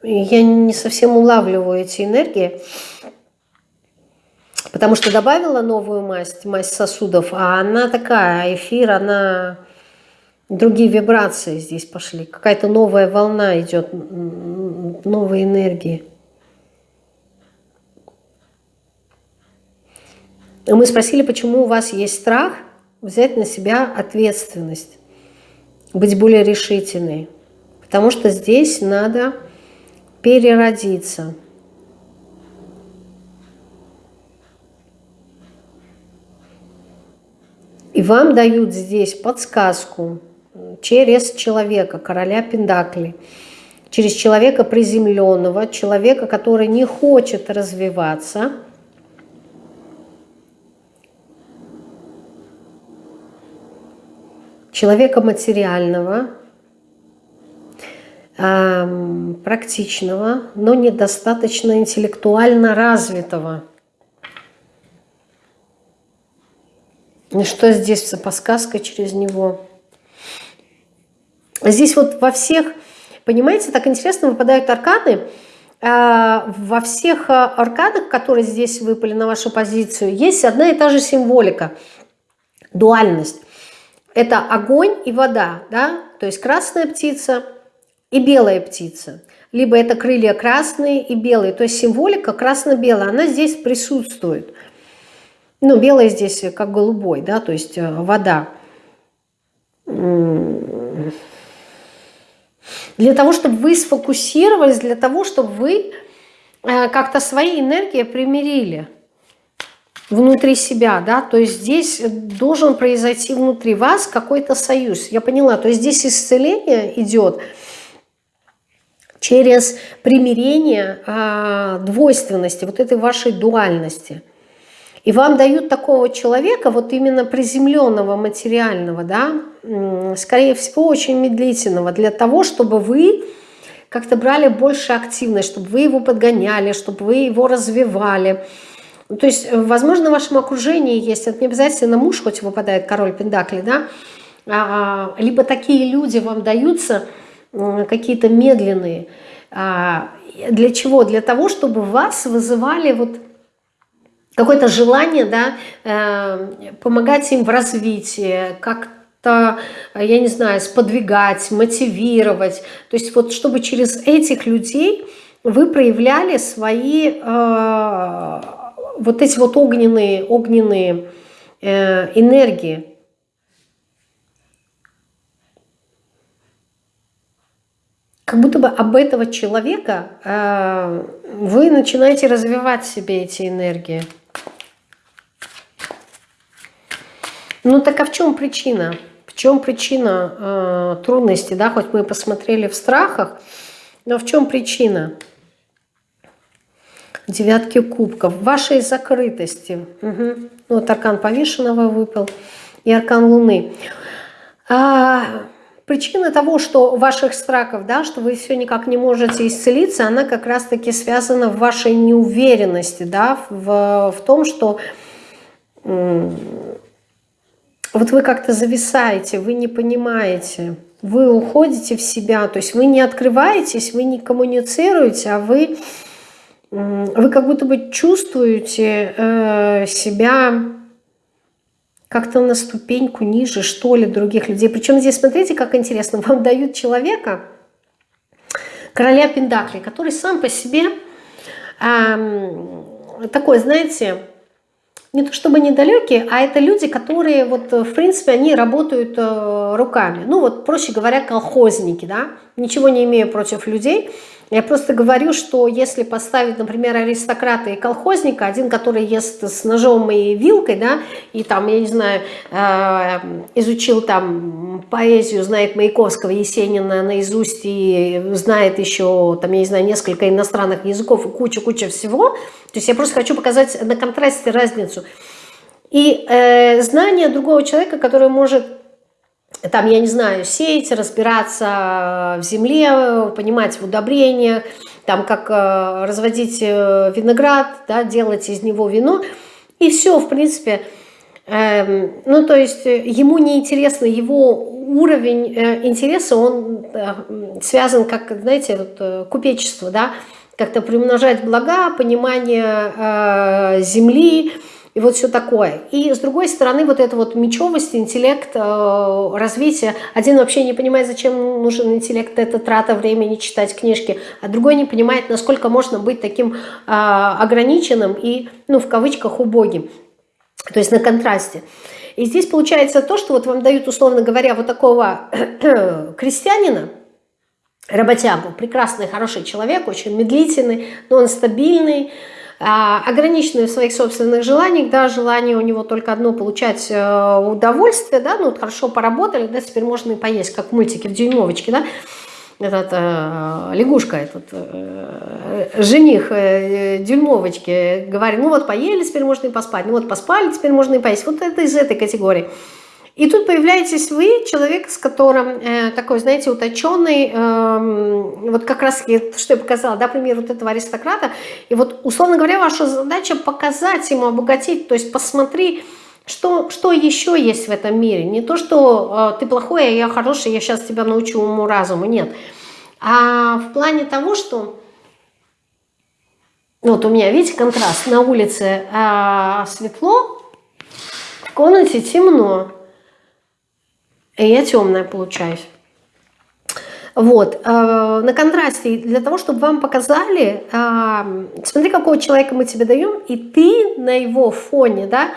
Я не совсем улавливаю эти энергии, потому что добавила новую масть, масть сосудов, а она такая, эфир, она... Другие вибрации здесь пошли. Какая-то новая волна идет, новые энергии. Мы спросили, почему у вас есть страх взять на себя ответственность, быть более решительной. Потому что здесь надо переродиться. И вам дают здесь подсказку через человека, короля Пендакли, через человека приземленного, человека, который не хочет развиваться, человека материального, практичного, но недостаточно интеллектуально развитого. Что здесь за подсказка через него? Здесь вот во всех, понимаете, так интересно выпадают арканы. А, во всех а, арканах, которые здесь выпали на вашу позицию, есть одна и та же символика, дуальность. Это огонь и вода, да? то есть красная птица – и белая птица. Либо это крылья красные и белые. То есть символика красно-белая, она здесь присутствует. Ну, белая здесь как голубой, да, то есть э, вода. Для того, чтобы вы сфокусировались, для того, чтобы вы э, как-то свои энергии примирили внутри себя, да, то есть здесь должен произойти внутри вас какой-то союз. Я поняла, то есть здесь исцеление идет, через примирение а, двойственности, вот этой вашей дуальности. И вам дают такого человека, вот именно приземленного, материального, да, скорее всего, очень медлительного, для того, чтобы вы как-то брали больше активность, чтобы вы его подгоняли, чтобы вы его развивали. То есть, возможно, в вашем окружении есть, это не обязательно муж, хоть выпадает король Пендакли, да, а, либо такие люди вам даются, какие-то медленные. А, для чего? Для того, чтобы вас вызывали вот какое-то желание да, э, помогать им в развитии, как-то, я не знаю, сподвигать, мотивировать. То есть вот чтобы через этих людей вы проявляли свои э, вот эти вот огненные, огненные э, энергии. как будто бы об этого человека э, вы начинаете развивать себе эти энергии. Ну так а в чем причина? В чем причина э, трудности? Да? Хоть мы посмотрели в страхах, но в чем причина? Девятки кубков. Вашей закрытости. Угу. Вот аркан повешенного выпал и аркан луны. А, Причина того, что ваших страхов, да, что вы все никак не можете исцелиться, она как раз-таки связана в вашей неуверенности, да, в, в том, что вот вы как-то зависаете, вы не понимаете, вы уходите в себя, то есть вы не открываетесь, вы не коммуницируете, а вы, вы как будто бы чувствуете э, себя как-то на ступеньку ниже, что ли, других людей. Причем здесь, смотрите, как интересно, вам дают человека, короля Пендакли, который сам по себе эм, такой, знаете, не то чтобы недалекие, а это люди, которые вот в принципе они работают э, руками. Ну вот проще говоря колхозники, да. Ничего не имею против людей, я просто говорю, что если поставить, например, аристократа и колхозника, один, который ест с ножом и вилкой, да, и там, я не знаю, э, изучил там поэзию, знает Маяковского, Есенина наизусть и знает еще, там, я не знаю, несколько иностранных языков и куча-куча всего, то есть я просто хочу показать на контрасте разницу. И э, знание другого человека, который может там, я не знаю, сеять, разбираться в земле, понимать в удобрениях, там, как э, разводить э, виноград, да, делать из него вино. И все, в принципе, э, ну, то есть ему не интересно, его уровень э, интереса, он э, связан, как, знаете, вот, э, купечество, да, как-то приумножать блага, понимание э, земли, и вот все такое. И с другой стороны, вот эта вот мечевость, интеллект, э, развитие. Один вообще не понимает, зачем нужен интеллект, это трата времени читать книжки, а другой не понимает, насколько можно быть таким э, ограниченным и, ну, в кавычках, убогим. То есть на контрасте. И здесь получается то, что вот вам дают, условно говоря, вот такого крестьянина, работягу, прекрасный, хороший человек, очень медлительный, но он стабильный, ограниченный в своих собственных желаниях, да, желание у него только одно получать э, удовольствие, да, ну вот хорошо поработали, да, теперь можно и поесть, как в мультике в дюймовочке, да, этот э, лягушка, этот э, жених э, дюймовочки говорит, ну вот поели, теперь можно и поспать, ну вот поспали, теперь можно и поесть. Вот это из этой категории. И тут появляетесь вы, человек, с которым э, такой, знаете, уточенный, э, вот как раз, что я показала, да, пример вот этого аристократа. И вот, условно говоря, ваша задача показать ему, обогатить, то есть посмотри, что, что еще есть в этом мире. Не то, что э, ты плохой, а я хороший, я сейчас тебя научу уму-разуму, нет. А в плане того, что... Вот у меня, видите, контраст. На улице э, светло, в комнате темно. И я темная получаюсь. Вот, э, на контрасте, для того, чтобы вам показали, э, смотри, какого человека мы тебе даем, и ты на его фоне, да,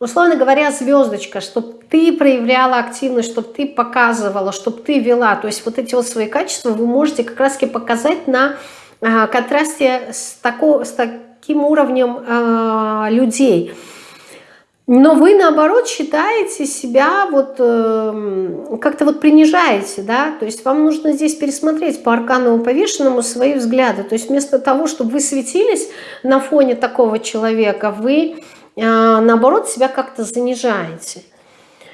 условно говоря, звездочка, чтобы ты проявляла активность, чтобы ты показывала, чтобы ты вела, то есть вот эти вот свои качества вы можете как раз таки показать на э, контрасте с, тако, с таким уровнем э, людей. Но вы, наоборот, считаете себя, вот э, как-то вот принижаете, да, то есть вам нужно здесь пересмотреть по аркановому повешенному свои взгляды. То есть вместо того, чтобы вы светились на фоне такого человека, вы, э, наоборот, себя как-то занижаете.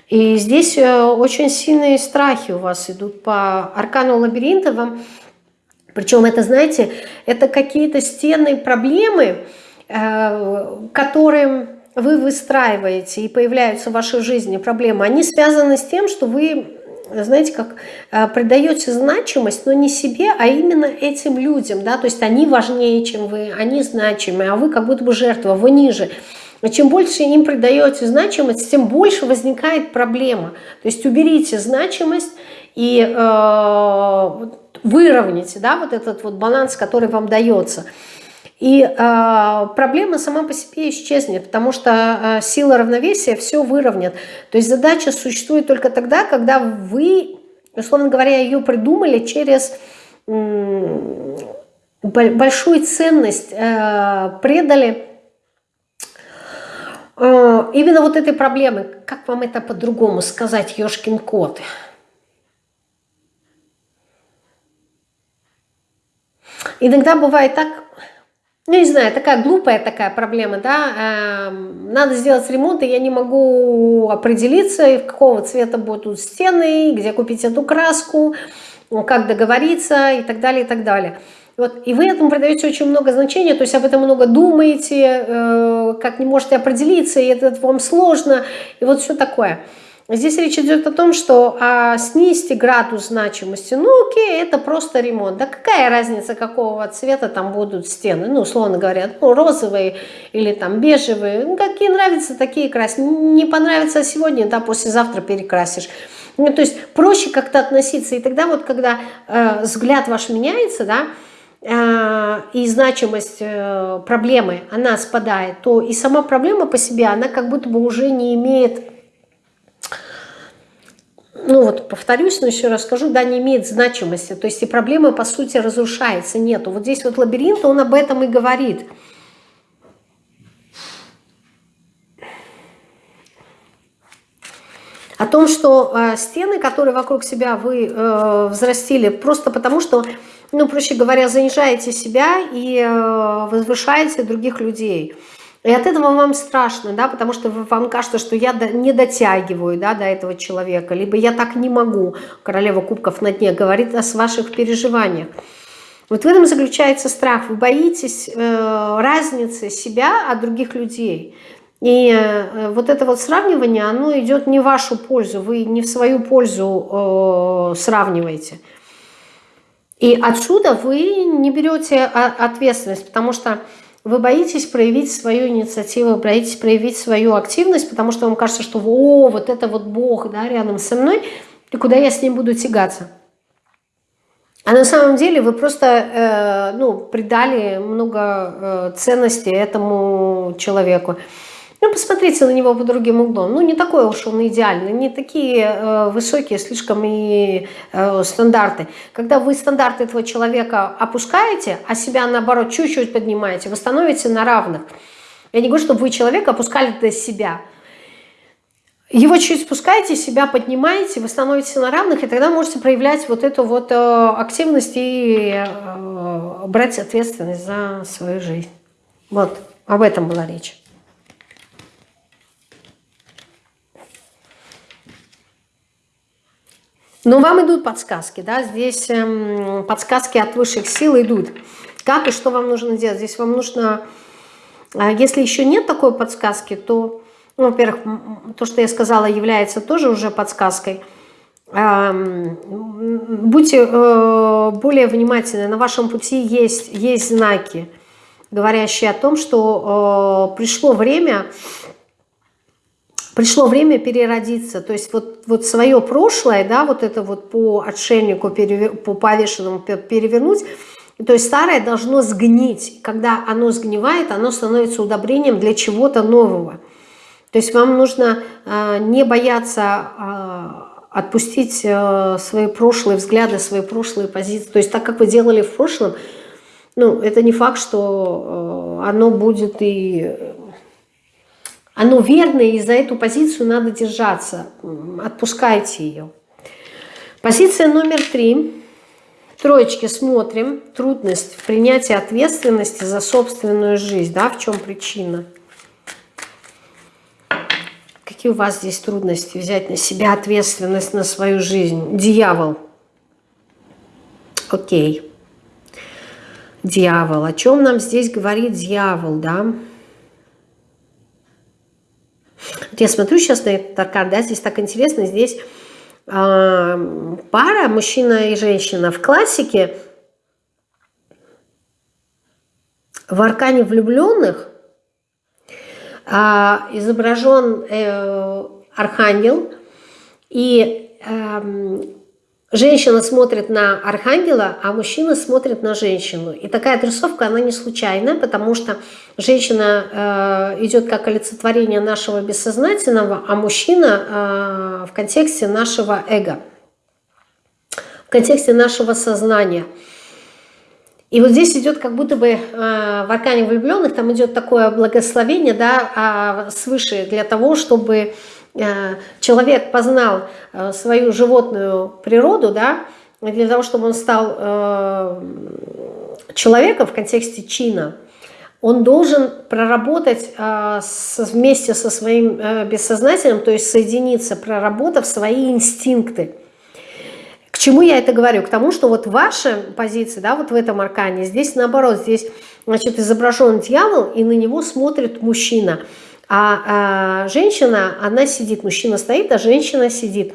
И здесь э, очень сильные страхи у вас идут по аркану лабиринта. Вам, причем это, знаете, это какие-то стенные проблемы, э, которые вы выстраиваете и появляются в вашей жизни проблемы, они связаны с тем, что вы, знаете, как э, придаете значимость, но не себе, а именно этим людям, да, то есть они важнее, чем вы, они значимы, а вы как будто бы жертва, вы ниже. Чем больше им придаете значимость, тем больше возникает проблема. То есть уберите значимость и э, выровняйте да, вот этот вот баланс, который вам дается. И э, проблема сама по себе исчезнет, потому что э, сила равновесия все выровнят. То есть задача существует только тогда, когда вы, условно говоря, ее придумали через э, большую ценность, э, предали э, именно вот этой проблемы. Как вам это по-другому сказать, ешкин кот? Иногда бывает так, ну, не знаю, такая глупая такая проблема, да, эм, надо сделать ремонт, и я не могу определиться, какого цвета будут стены, где купить эту краску, как договориться и так далее, и так далее. Вот, и вы этому придаете очень много значения, то есть об этом много думаете, э, как не можете определиться, и это вам сложно, и вот все такое. Здесь речь идет о том, что а, снизьте градус значимости. Ну окей, это просто ремонт. Да какая разница, какого цвета там будут стены? Ну, условно говоря, ну, розовые или там бежевые. Ну, какие нравятся, такие красить. Не понравится сегодня, да, послезавтра перекрасишь. Ну, то есть проще как-то относиться. И тогда вот, когда э, взгляд ваш меняется, да, э, и значимость э, проблемы, она спадает, то и сама проблема по себе, она как будто бы уже не имеет ну вот повторюсь, но еще раз скажу, да, не имеет значимости. То есть и проблема, по сути, разрушается, нету. Вот здесь вот лабиринт, он об этом и говорит. О том, что э, стены, которые вокруг себя вы э, взрастили, просто потому что, ну, проще говоря, занижаете себя и э, возвышаете других людей – и от этого вам страшно, да, потому что вам кажется, что я не дотягиваю да, до этого человека, либо я так не могу. Королева кубков на дне говорит о ваших переживаниях. Вот в этом заключается страх. Вы боитесь э, разницы себя от других людей. И э, вот это вот сравнивание, оно идет не в вашу пользу, вы не в свою пользу э, сравниваете. И отсюда вы не берете ответственность, потому что вы боитесь проявить свою инициативу, боитесь проявить свою активность, потому что вам кажется, что о, вот это вот Бог да, рядом со мной, и куда я с ним буду тягаться. А на самом деле вы просто э, ну, придали много э, ценности этому человеку. Ну, посмотрите на него по другим углом. Ну, не такой уж он идеальный, не такие э, высокие слишком и э, стандарты. Когда вы стандарты этого человека опускаете, а себя, наоборот, чуть-чуть поднимаете, вы становитесь на равных. Я не говорю, чтобы вы человека опускали до себя. Его чуть спускаете, себя поднимаете, вы становитесь на равных, и тогда можете проявлять вот эту вот э, активность и э, брать ответственность за свою жизнь. Вот, об этом была речь. Но вам идут подсказки, да, здесь эм, подсказки от высших сил идут. Как и что вам нужно делать? Здесь вам нужно, э, если еще нет такой подсказки, то, ну, во-первых, то, что я сказала, является тоже уже подсказкой. Будьте э, более внимательны, на вашем пути есть, есть знаки, говорящие о том, что э, пришло время пришло время переродиться, то есть вот, вот свое прошлое, да, вот это вот по отшельнику, по повешенному перевернуть, то есть старое должно сгнить. Когда оно сгнивает, оно становится удобрением для чего-то нового. То есть вам нужно э, не бояться э, отпустить э, свои прошлые взгляды, свои прошлые позиции. То есть так, как вы делали в прошлом, ну, это не факт, что э, оно будет и оно верное, и за эту позицию надо держаться. Отпускайте ее. Позиция номер три. Троечки смотрим. Трудность в принятии ответственности за собственную жизнь. Да, в чем причина? Какие у вас здесь трудности взять на себя ответственность на свою жизнь? Дьявол. Окей. Дьявол. О чем нам здесь говорит дьявол, да? Вот я смотрю сейчас на этот аркан, да, здесь так интересно, здесь э, пара, мужчина и женщина. В классике в аркане влюбленных э, изображен э, архангел, и э, Женщина смотрит на архангела, а мужчина смотрит на женщину. И такая отрисовка, она не случайна, потому что женщина э, идет как олицетворение нашего бессознательного, а мужчина э, в контексте нашего эго, в контексте нашего сознания. И вот здесь идет как будто бы э, в аркане влюбленных, там идет такое благословение да, э, свыше для того, чтобы человек познал э, свою животную природу, да, для того, чтобы он стал э, человеком в контексте чина, он должен проработать вместе со своим бессознательным, то есть соединиться, проработав свои инстинкты. К чему я это говорю? К тому, что вот ваша позиция, да, вот в этом аркане, здесь наоборот, здесь значит, изображен дьявол, и на него смотрит мужчина – а, а женщина, она сидит, мужчина стоит, а женщина сидит.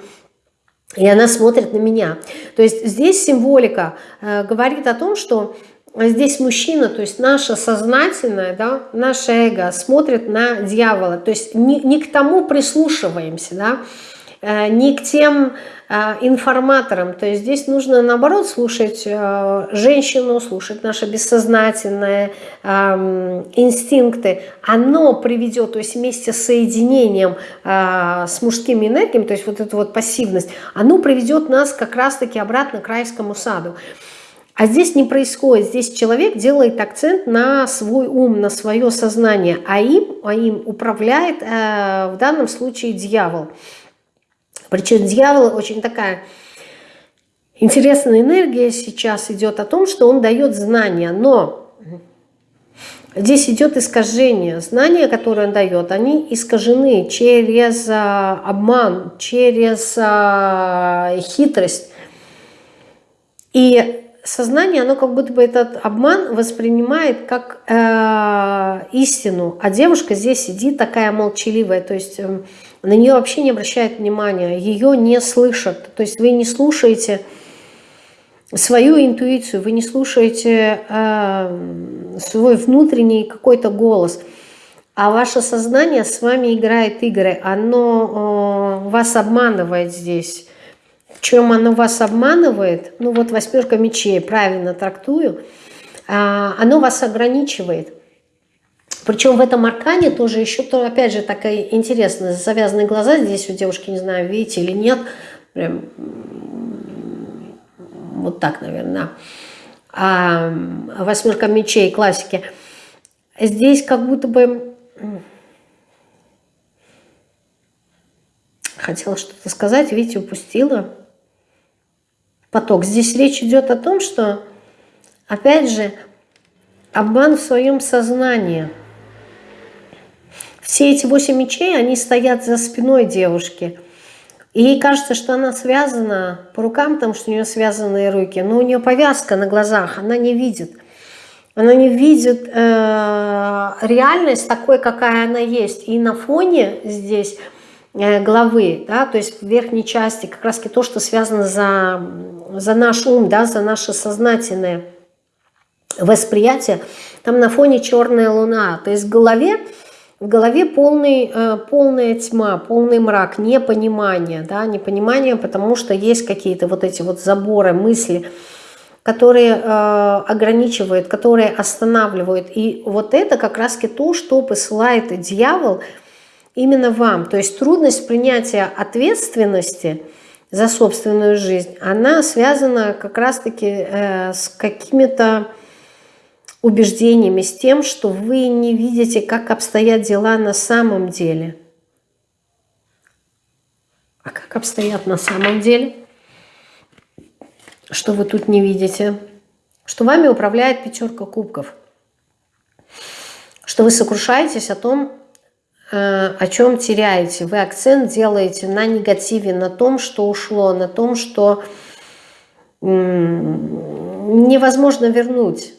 И она смотрит на меня. То есть здесь символика э, говорит о том, что здесь мужчина, то есть наше сознательное, да, наше эго смотрит на дьявола. То есть не, не к тому прислушиваемся, да, э, не к тем э, информаторам. То есть здесь нужно, наоборот, слушать э, женщину, слушать наше бессознательное, эм, инстинкты. Оно приведет, то есть вместе с соединением с мужскими энергиями, то есть вот эту вот пассивность, оно приведет нас как раз-таки обратно к райскому саду. А здесь не происходит. Здесь человек делает акцент на свой ум, на свое сознание, а им, а им управляет э, в данном случае дьявол. Причем дьявол очень такая интересная энергия сейчас идет о том, что он дает знания, но здесь идет искажение. Знания, которые он дает, они искажены через а, обман, через а, хитрость. И сознание, оно как будто бы этот обман воспринимает как э, истину, а девушка здесь сидит такая молчаливая, то есть э, на нее вообще не обращают внимания, ее не слышат, то есть вы не слушаете свою интуицию, вы не слушаете э, свой внутренний какой-то голос, а ваше сознание с вами играет игры, оно э, вас обманывает здесь, чем оно вас обманывает, ну вот восьмерка мечей, правильно трактую, а, оно вас ограничивает. Причем в этом аркане тоже еще, то, опять же, такая интересная, завязанные глаза здесь у девушки, не знаю, видите или нет, прям вот так, наверное, а, восьмерка мечей, классики. Здесь как будто бы хотела что-то сказать, видите, упустила поток. Здесь речь идет о том, что, опять же, обман в своем сознании. Все эти восемь мечей, они стоят за спиной девушки. И ей кажется, что она связана по рукам, потому что у нее связанные руки, но у нее повязка на глазах, она не видит. Она не видит э, реальность такой, какая она есть. И на фоне здесь Э, главы, да, то есть в верхней части как раз то, что связано за, за наш ум, да, за наше сознательное восприятие, там на фоне черная луна, то есть в голове, в голове полный, э, полная тьма, полный мрак, непонимание, да, непонимание, потому что есть какие-то вот эти вот заборы, мысли, которые э, ограничивают, которые останавливают. И вот это как раз то, что посылает дьявол – именно вам. То есть трудность принятия ответственности за собственную жизнь, она связана как раз-таки э, с какими-то убеждениями, с тем, что вы не видите, как обстоят дела на самом деле. А как обстоят на самом деле? Что вы тут не видите? Что вами управляет пятерка кубков. Что вы сокрушаетесь о том, Э, о чем теряете. Вы акцент делаете на негативе, на том, что ушло, на том, что невозможно вернуть.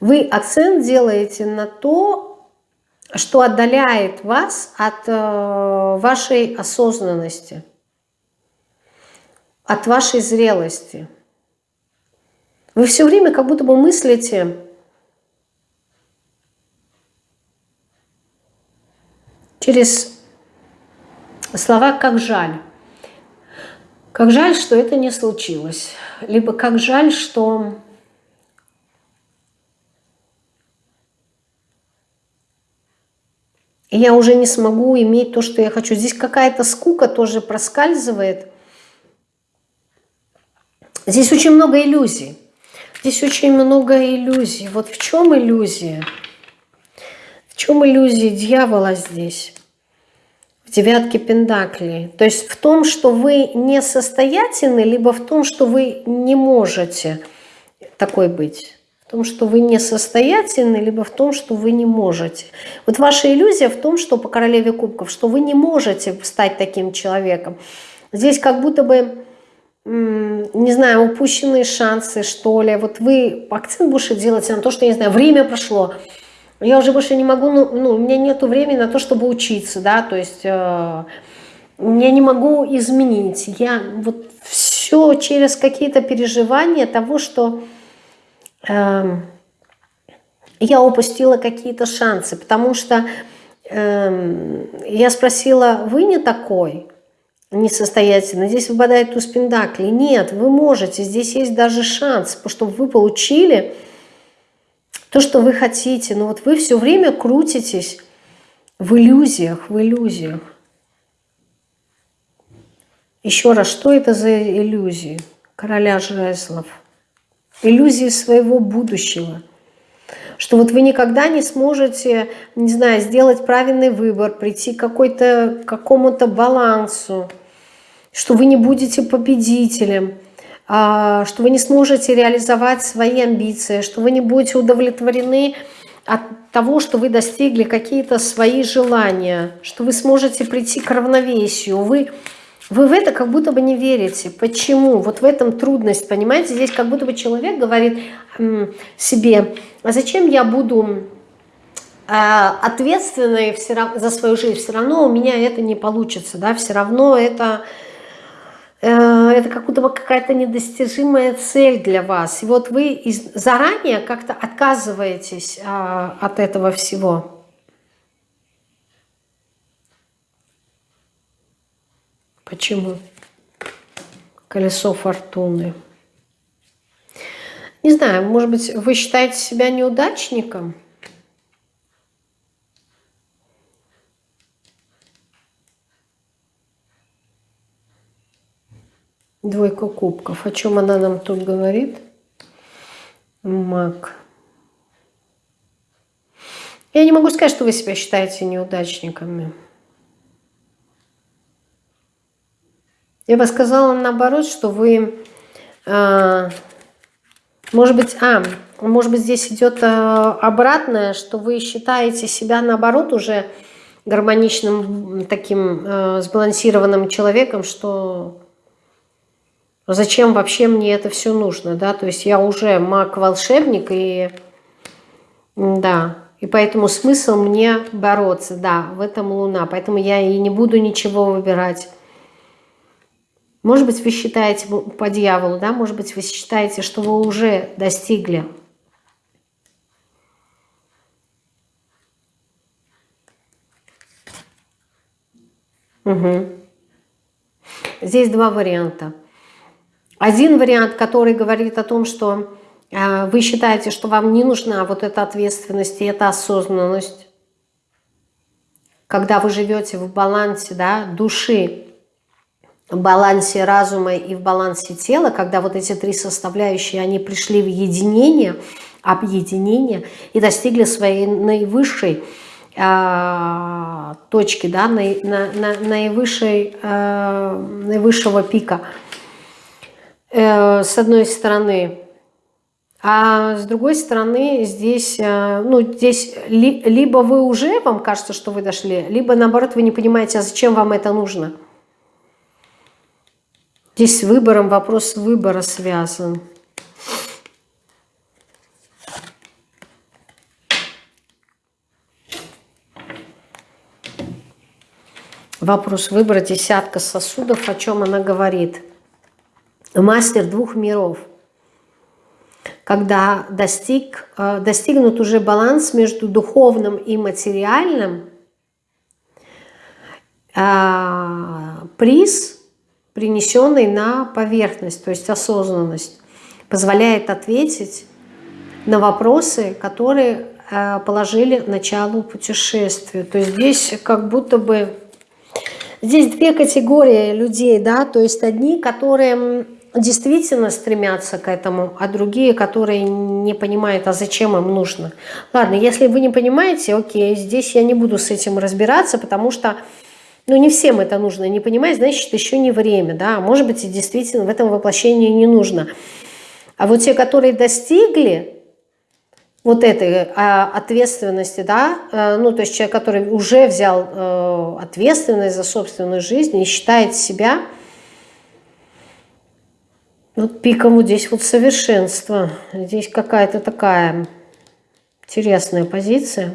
Вы акцент делаете на то, что отдаляет вас от э, вашей осознанности, от вашей зрелости. Вы все время как будто бы мыслите через слова «как жаль». Как жаль, что это не случилось. Либо как жаль, что я уже не смогу иметь то, что я хочу. Здесь какая-то скука тоже проскальзывает. Здесь очень много иллюзий. Здесь очень много иллюзий. Вот в чем иллюзия? В чем иллюзия дьявола здесь? В девятке Пендаклей. То есть в том, что вы несостоятельны, либо в том, что вы не можете такой быть. В том, что вы несостоятельны, либо в том, что вы не можете. Вот ваша иллюзия в том, что по королеве кубков, что вы не можете стать таким человеком. Здесь как будто бы, не знаю, упущенные шансы, что ли. Вот вы акцент больше делаете на то, что, не знаю, время прошло, я уже больше не могу, ну, ну у меня нет времени на то, чтобы учиться, да, то есть э, я не могу изменить. Я вот все через какие-то переживания того, что э, я упустила какие-то шансы, потому что эм, я спросила, вы не такой? несостоятельно. Здесь выпадает туз пентаклей. Нет, вы можете. Здесь есть даже шанс, чтобы вы получили то, что вы хотите. Но вот вы все время крутитесь в иллюзиях, в иллюзиях. Еще раз, что это за иллюзии? Короля жезлов. Иллюзии своего будущего. Что вот вы никогда не сможете, не знаю, сделать правильный выбор, прийти к какому-то балансу, что вы не будете победителем, а, что вы не сможете реализовать свои амбиции, что вы не будете удовлетворены от того, что вы достигли какие-то свои желания, что вы сможете прийти к равновесию. Вы, вы в это как будто бы не верите. Почему? Вот в этом трудность, понимаете? Здесь как будто бы человек говорит себе, а зачем я буду а, ответственной за свою жизнь? Все равно у меня это не получится, да, все равно это э, это как будто бы какая-то недостижимая цель для вас. И вот вы заранее как-то отказываетесь а, от этого всего. Почему? Колесо фортуны. Не знаю, может быть, вы считаете себя неудачником? Двойка кубков. О чем она нам тут говорит? Маг. Я не могу сказать, что вы себя считаете неудачниками. Я бы сказала наоборот, что вы э, может быть, а, может быть здесь идет э, обратное, что вы считаете себя наоборот уже гармоничным, таким э, сбалансированным человеком, что зачем вообще мне это все нужно, да, то есть я уже маг-волшебник и, да, и поэтому смысл мне бороться, да, в этом луна, поэтому я и не буду ничего выбирать. Может быть, вы считаете по дьяволу, да, может быть, вы считаете, что вы уже достигли. Угу. Здесь два варианта. Один вариант, который говорит о том, что э, вы считаете, что вам не нужна вот эта ответственность и эта осознанность, когда вы живете в балансе да, души балансе разума и в балансе тела, когда вот эти три составляющие, они пришли в единение, объединение и достигли своей наивысшей э, точки, да, на, на, на, наивысшей, э, наивысшего пика, э, с одной стороны. А с другой стороны, здесь, э, ну, здесь ли, либо вы уже, вам кажется, что вы дошли, либо наоборот вы не понимаете, а зачем вам это нужно – Здесь с выбором вопрос выбора связан. Вопрос выбора, десятка сосудов, о чем она говорит. Мастер двух миров. Когда достиг, э, достигнут уже баланс между духовным и материальным, э, приз – принесенный на поверхность, то есть осознанность, позволяет ответить на вопросы, которые э, положили началу путешествия. То есть здесь как будто бы... Здесь две категории людей, да, то есть одни, которые действительно стремятся к этому, а другие, которые не понимают, а зачем им нужно. Ладно, если вы не понимаете, окей, здесь я не буду с этим разбираться, потому что ну, не всем это нужно, не понимать, значит, еще не время, да, может быть, и действительно в этом воплощении не нужно. А вот те, которые достигли вот этой а, ответственности, да, а, ну, то есть человек, который уже взял а, ответственность за собственную жизнь и считает себя вот пиком вот здесь вот совершенства. Здесь какая-то такая интересная позиция.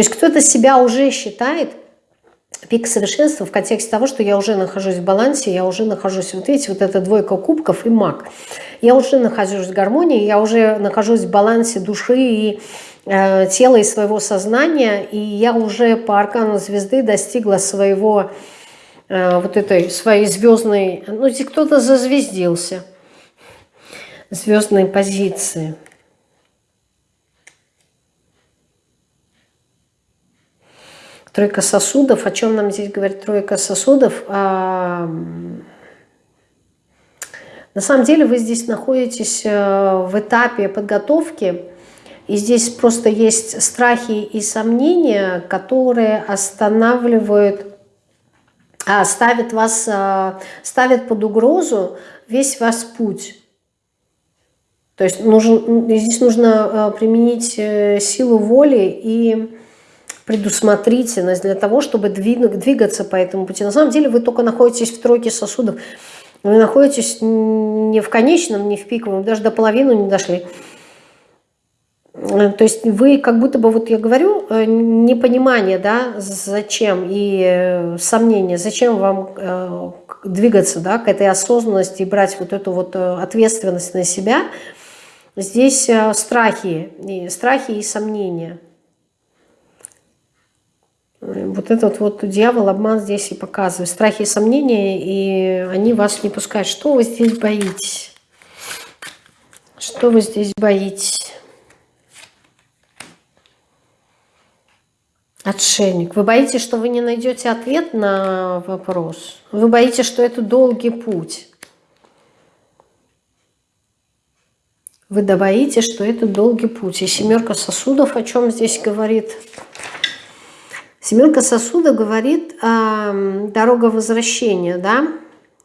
То есть кто-то себя уже считает пик совершенства в контексте того, что я уже нахожусь в балансе, я уже нахожусь, вот видите, вот эта двойка кубков и маг. Я уже нахожусь в гармонии, я уже нахожусь в балансе души и э, тела и своего сознания, и я уже по аркану звезды достигла своего, э, вот этой своей звездной, ну кто-то зазвездился, звездной позиции. Тройка сосудов. О чем нам здесь говорит тройка сосудов? А, на самом деле вы здесь находитесь э, в этапе подготовки, и здесь просто есть страхи и сомнения, которые останавливают, а, ставят вас, а, ставят под угрозу весь ваш путь. То есть нужен, здесь нужно а, применить э, силу воли и предусмотрительность для того, чтобы двигаться по этому пути. На самом деле вы только находитесь в тройке сосудов. Вы находитесь не в конечном, не в пиковом, даже до половины не дошли. То есть вы как будто бы, вот я говорю, э, непонимание, да, зачем, и э, сомнение, зачем вам э, двигаться, да, к этой осознанности и брать вот эту вот ответственность на себя. Здесь страхи, и страхи и сомнения – вот этот вот дьявол, обман здесь и показывает. Страхи и сомнения, и они вас не пускают. Что вы здесь боитесь? Что вы здесь боитесь? Отшельник. Вы боитесь, что вы не найдете ответ на вопрос? Вы боитесь, что это долгий путь? Вы боитесь, что это долгий путь. И семерка сосудов о чем здесь говорит? Семерка сосуда говорит э, дорога возвращения, да,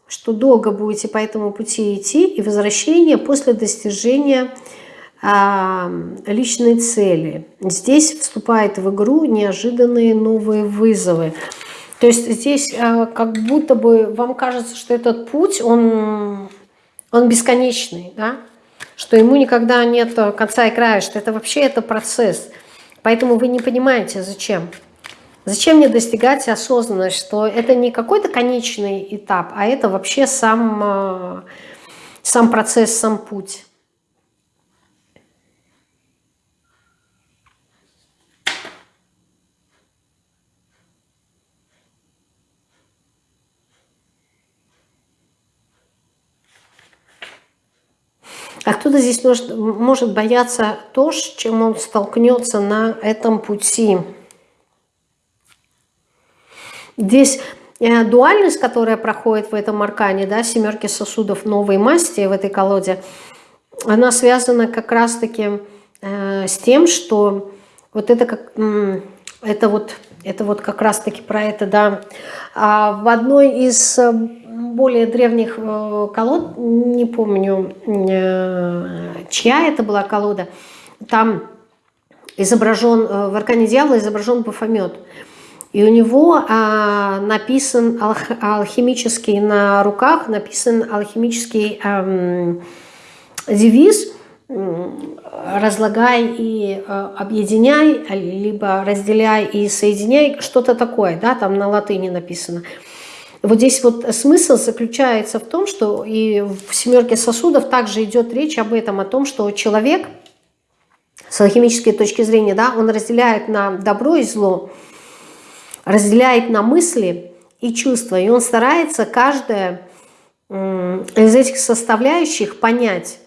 что долго будете по этому пути идти, и возвращение после достижения э, личной цели. Здесь вступает в игру неожиданные новые вызовы. То есть здесь э, как будто бы вам кажется, что этот путь, он, он бесконечный, да? что ему никогда нет конца и края, что это вообще это процесс. Поэтому вы не понимаете, зачем. Зачем мне достигать осознанность, что это не какой-то конечный этап, а это вообще сам, э, сам процесс, сам путь. А кто-то здесь может, может бояться то, с чем он столкнется на этом пути. Здесь э, дуальность, которая проходит в этом аркане, да, семерки сосудов новой масти в этой колоде, она связана как раз-таки э, с тем, что вот это как это вот это вот как раз-таки про это, да. А в одной из э, более древних э, колод, не помню, чья это была колода, там изображен, в аркане дьявола изображен Бафомет. И у него а, написан алх, алхимический на руках, написан алхимический эм, девиз «разлагай и э, объединяй», либо «разделяй и соединяй», что-то такое, да, там на латыни написано. Вот здесь вот смысл заключается в том, что и в «семерке сосудов» также идет речь об этом, о том, что человек с алхимической точки зрения, да, он разделяет на добро и зло, разделяет на мысли и чувства, и он старается каждое из этих составляющих понять.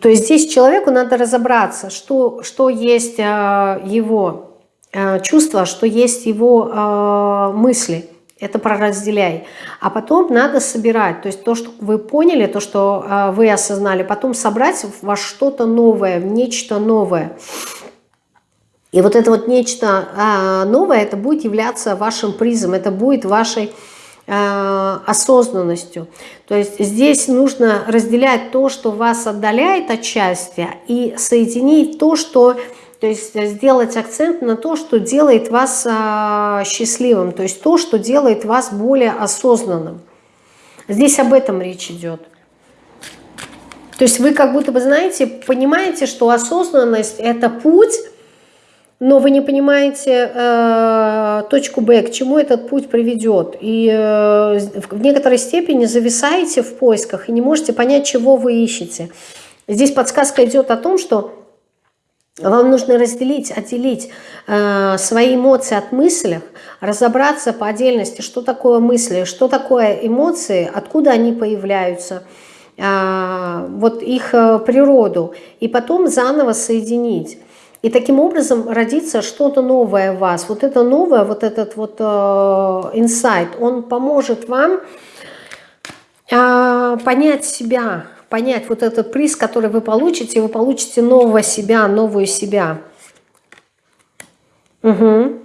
То есть здесь человеку надо разобраться, что, что есть а, его а, чувства, что есть его а, мысли. Это проразделяй. А потом надо собирать. То есть то, что вы поняли, то, что вы осознали, потом собрать во что-то новое, в нечто новое. И вот это вот нечто а, новое, это будет являться вашим призом, это будет вашей а, осознанностью. То есть здесь нужно разделять то, что вас отдаляет от счастья, и соединить то, что... То есть сделать акцент на то, что делает вас а, счастливым, то есть то, что делает вас более осознанным. Здесь об этом речь идет. То есть вы как будто бы, знаете, понимаете, что осознанность – это путь, но вы не понимаете э, точку Б, к чему этот путь приведет. И э, в некоторой степени зависаете в поисках и не можете понять, чего вы ищете. Здесь подсказка идет о том, что вам нужно разделить, отделить э, свои эмоции от мыслей, разобраться по отдельности, что такое мысли, что такое эмоции, откуда они появляются, э, вот их э, природу, и потом заново соединить. И таким образом родится что-то новое в вас. Вот это новое, вот этот вот э, инсайт, он поможет вам э, понять себя, понять вот этот приз, который вы получите, вы получите нового себя, новую себя. Угу.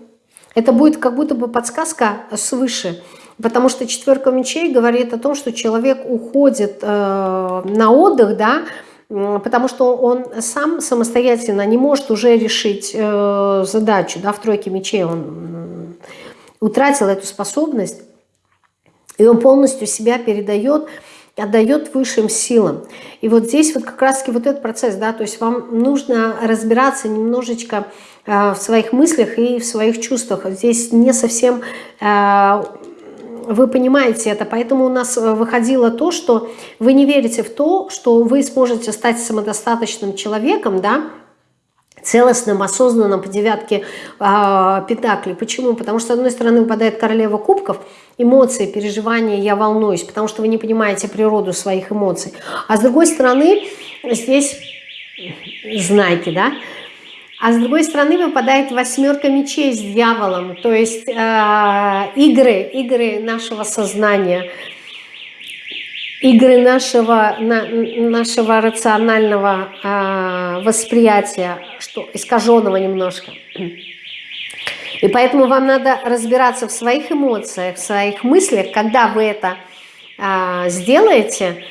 Это будет как будто бы подсказка свыше. Потому что четверка мечей говорит о том, что человек уходит э, на отдых, да, потому что он сам самостоятельно не может уже решить э, задачу, да, в тройке мечей он утратил эту способность, и он полностью себя передает, отдает высшим силам. И вот здесь вот как раз-таки вот этот процесс, да, то есть вам нужно разбираться немножечко э, в своих мыслях и в своих чувствах. Здесь не совсем... Вы понимаете это, поэтому у нас э, выходило то, что вы не верите в то, что вы сможете стать самодостаточным человеком, да, целостным, осознанным по девятке э, Пентаклей. Почему? Потому что, с одной стороны, выпадает королева кубков, эмоции, переживания, я волнуюсь, потому что вы не понимаете природу своих эмоций. А с другой стороны, здесь знаки, да, а с другой стороны выпадает восьмерка мечей с дьяволом, то есть э, игры, игры нашего сознания, игры нашего, на, нашего рационального э, восприятия, что искаженного немножко. И поэтому вам надо разбираться в своих эмоциях, в своих мыслях, когда вы это э, сделаете,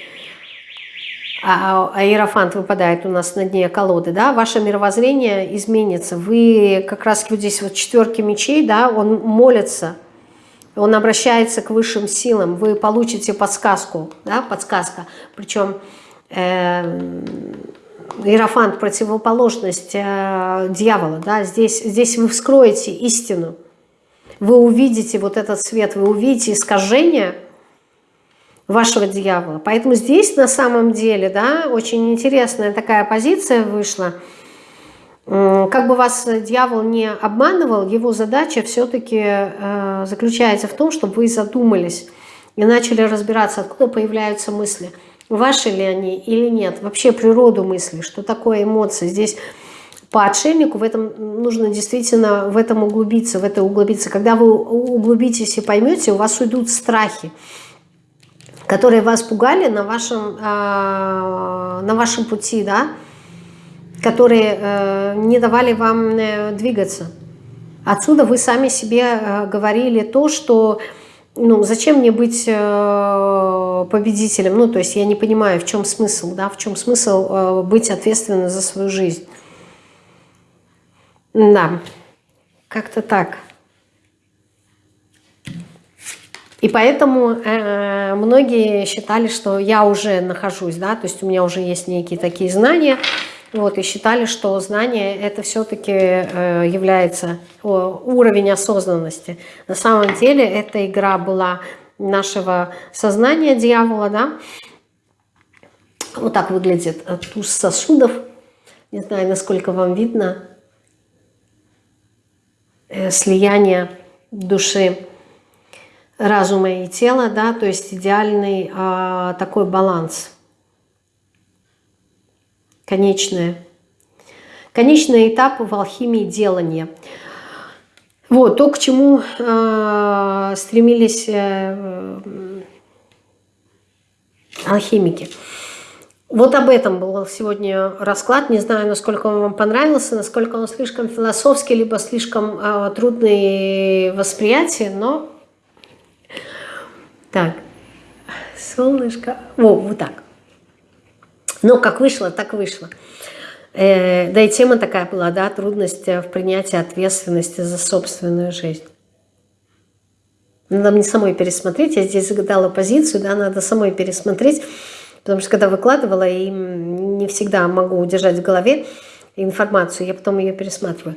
а, а Иерофант выпадает у нас на дне колоды, да, ваше мировоззрение изменится. Вы как раз вот здесь вот четверки мечей, да, он молится, он обращается к высшим силам, вы получите подсказку, да, подсказка. Причем э, Иерофант противоположность э, дьявола, да, здесь, здесь вы вскроете истину, вы увидите вот этот свет, вы увидите искажение – вашего дьявола. Поэтому здесь на самом деле, да, очень интересная такая позиция вышла. Как бы вас дьявол не обманывал, его задача все-таки э, заключается в том, чтобы вы задумались и начали разбираться, откуда появляются мысли. Ваши ли они или нет. Вообще природу мысли, что такое эмоции. Здесь по отшельнику в этом нужно действительно в этом углубиться, в это углубиться. Когда вы углубитесь и поймете, у вас уйдут страхи которые вас пугали на вашем, а, на вашем пути, да, которые э, не давали вам э, двигаться. Отсюда вы сами себе э, говорили то, что ну, зачем мне быть победителем? Ну, то есть я не понимаю, в чем смысл, да, в чем смысл быть ответственным за свою жизнь. Да, как-то так. И поэтому э, многие считали, что я уже нахожусь, да, то есть у меня уже есть некие такие знания, вот, и считали, что знание это все-таки э, является о, уровень осознанности. На самом деле эта игра была нашего сознания дьявола, да. Вот так выглядит туз сосудов. Не знаю, насколько вам видно э, слияние души разума и тела, да, то есть идеальный а, такой баланс. Конечное. Конечный этап в алхимии делания. Вот, то, к чему э, стремились э, алхимики. Вот об этом был сегодня расклад. Не знаю, насколько он вам понравился, насколько он слишком философский, либо слишком э, трудный восприятие, но так, солнышко. Во, вот так. Ну, как вышло, так вышло. Э, да и тема такая была, да, трудность в принятии ответственности за собственную жизнь. Надо мне самой пересмотреть, я здесь загадала позицию, да, надо самой пересмотреть, потому что когда выкладывала, и не всегда могу удержать в голове, информацию, я потом ее пересматриваю.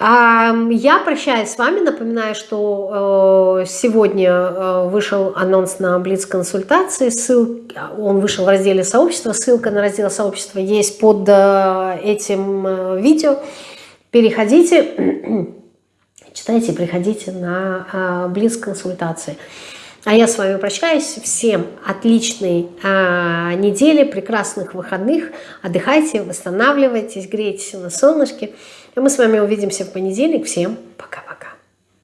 Я прощаюсь с вами, напоминаю, что э, сегодня э, вышел анонс на Блиц-консультации, он вышел в разделе сообщества, ссылка на раздел сообщества есть под э, этим видео. Переходите, читайте, приходите на Блиц-консультации. А я с вами прощаюсь. Всем отличной а, недели, прекрасных выходных. Отдыхайте, восстанавливайтесь, грейтесь на солнышке. И мы с вами увидимся в понедельник. Всем пока-пока.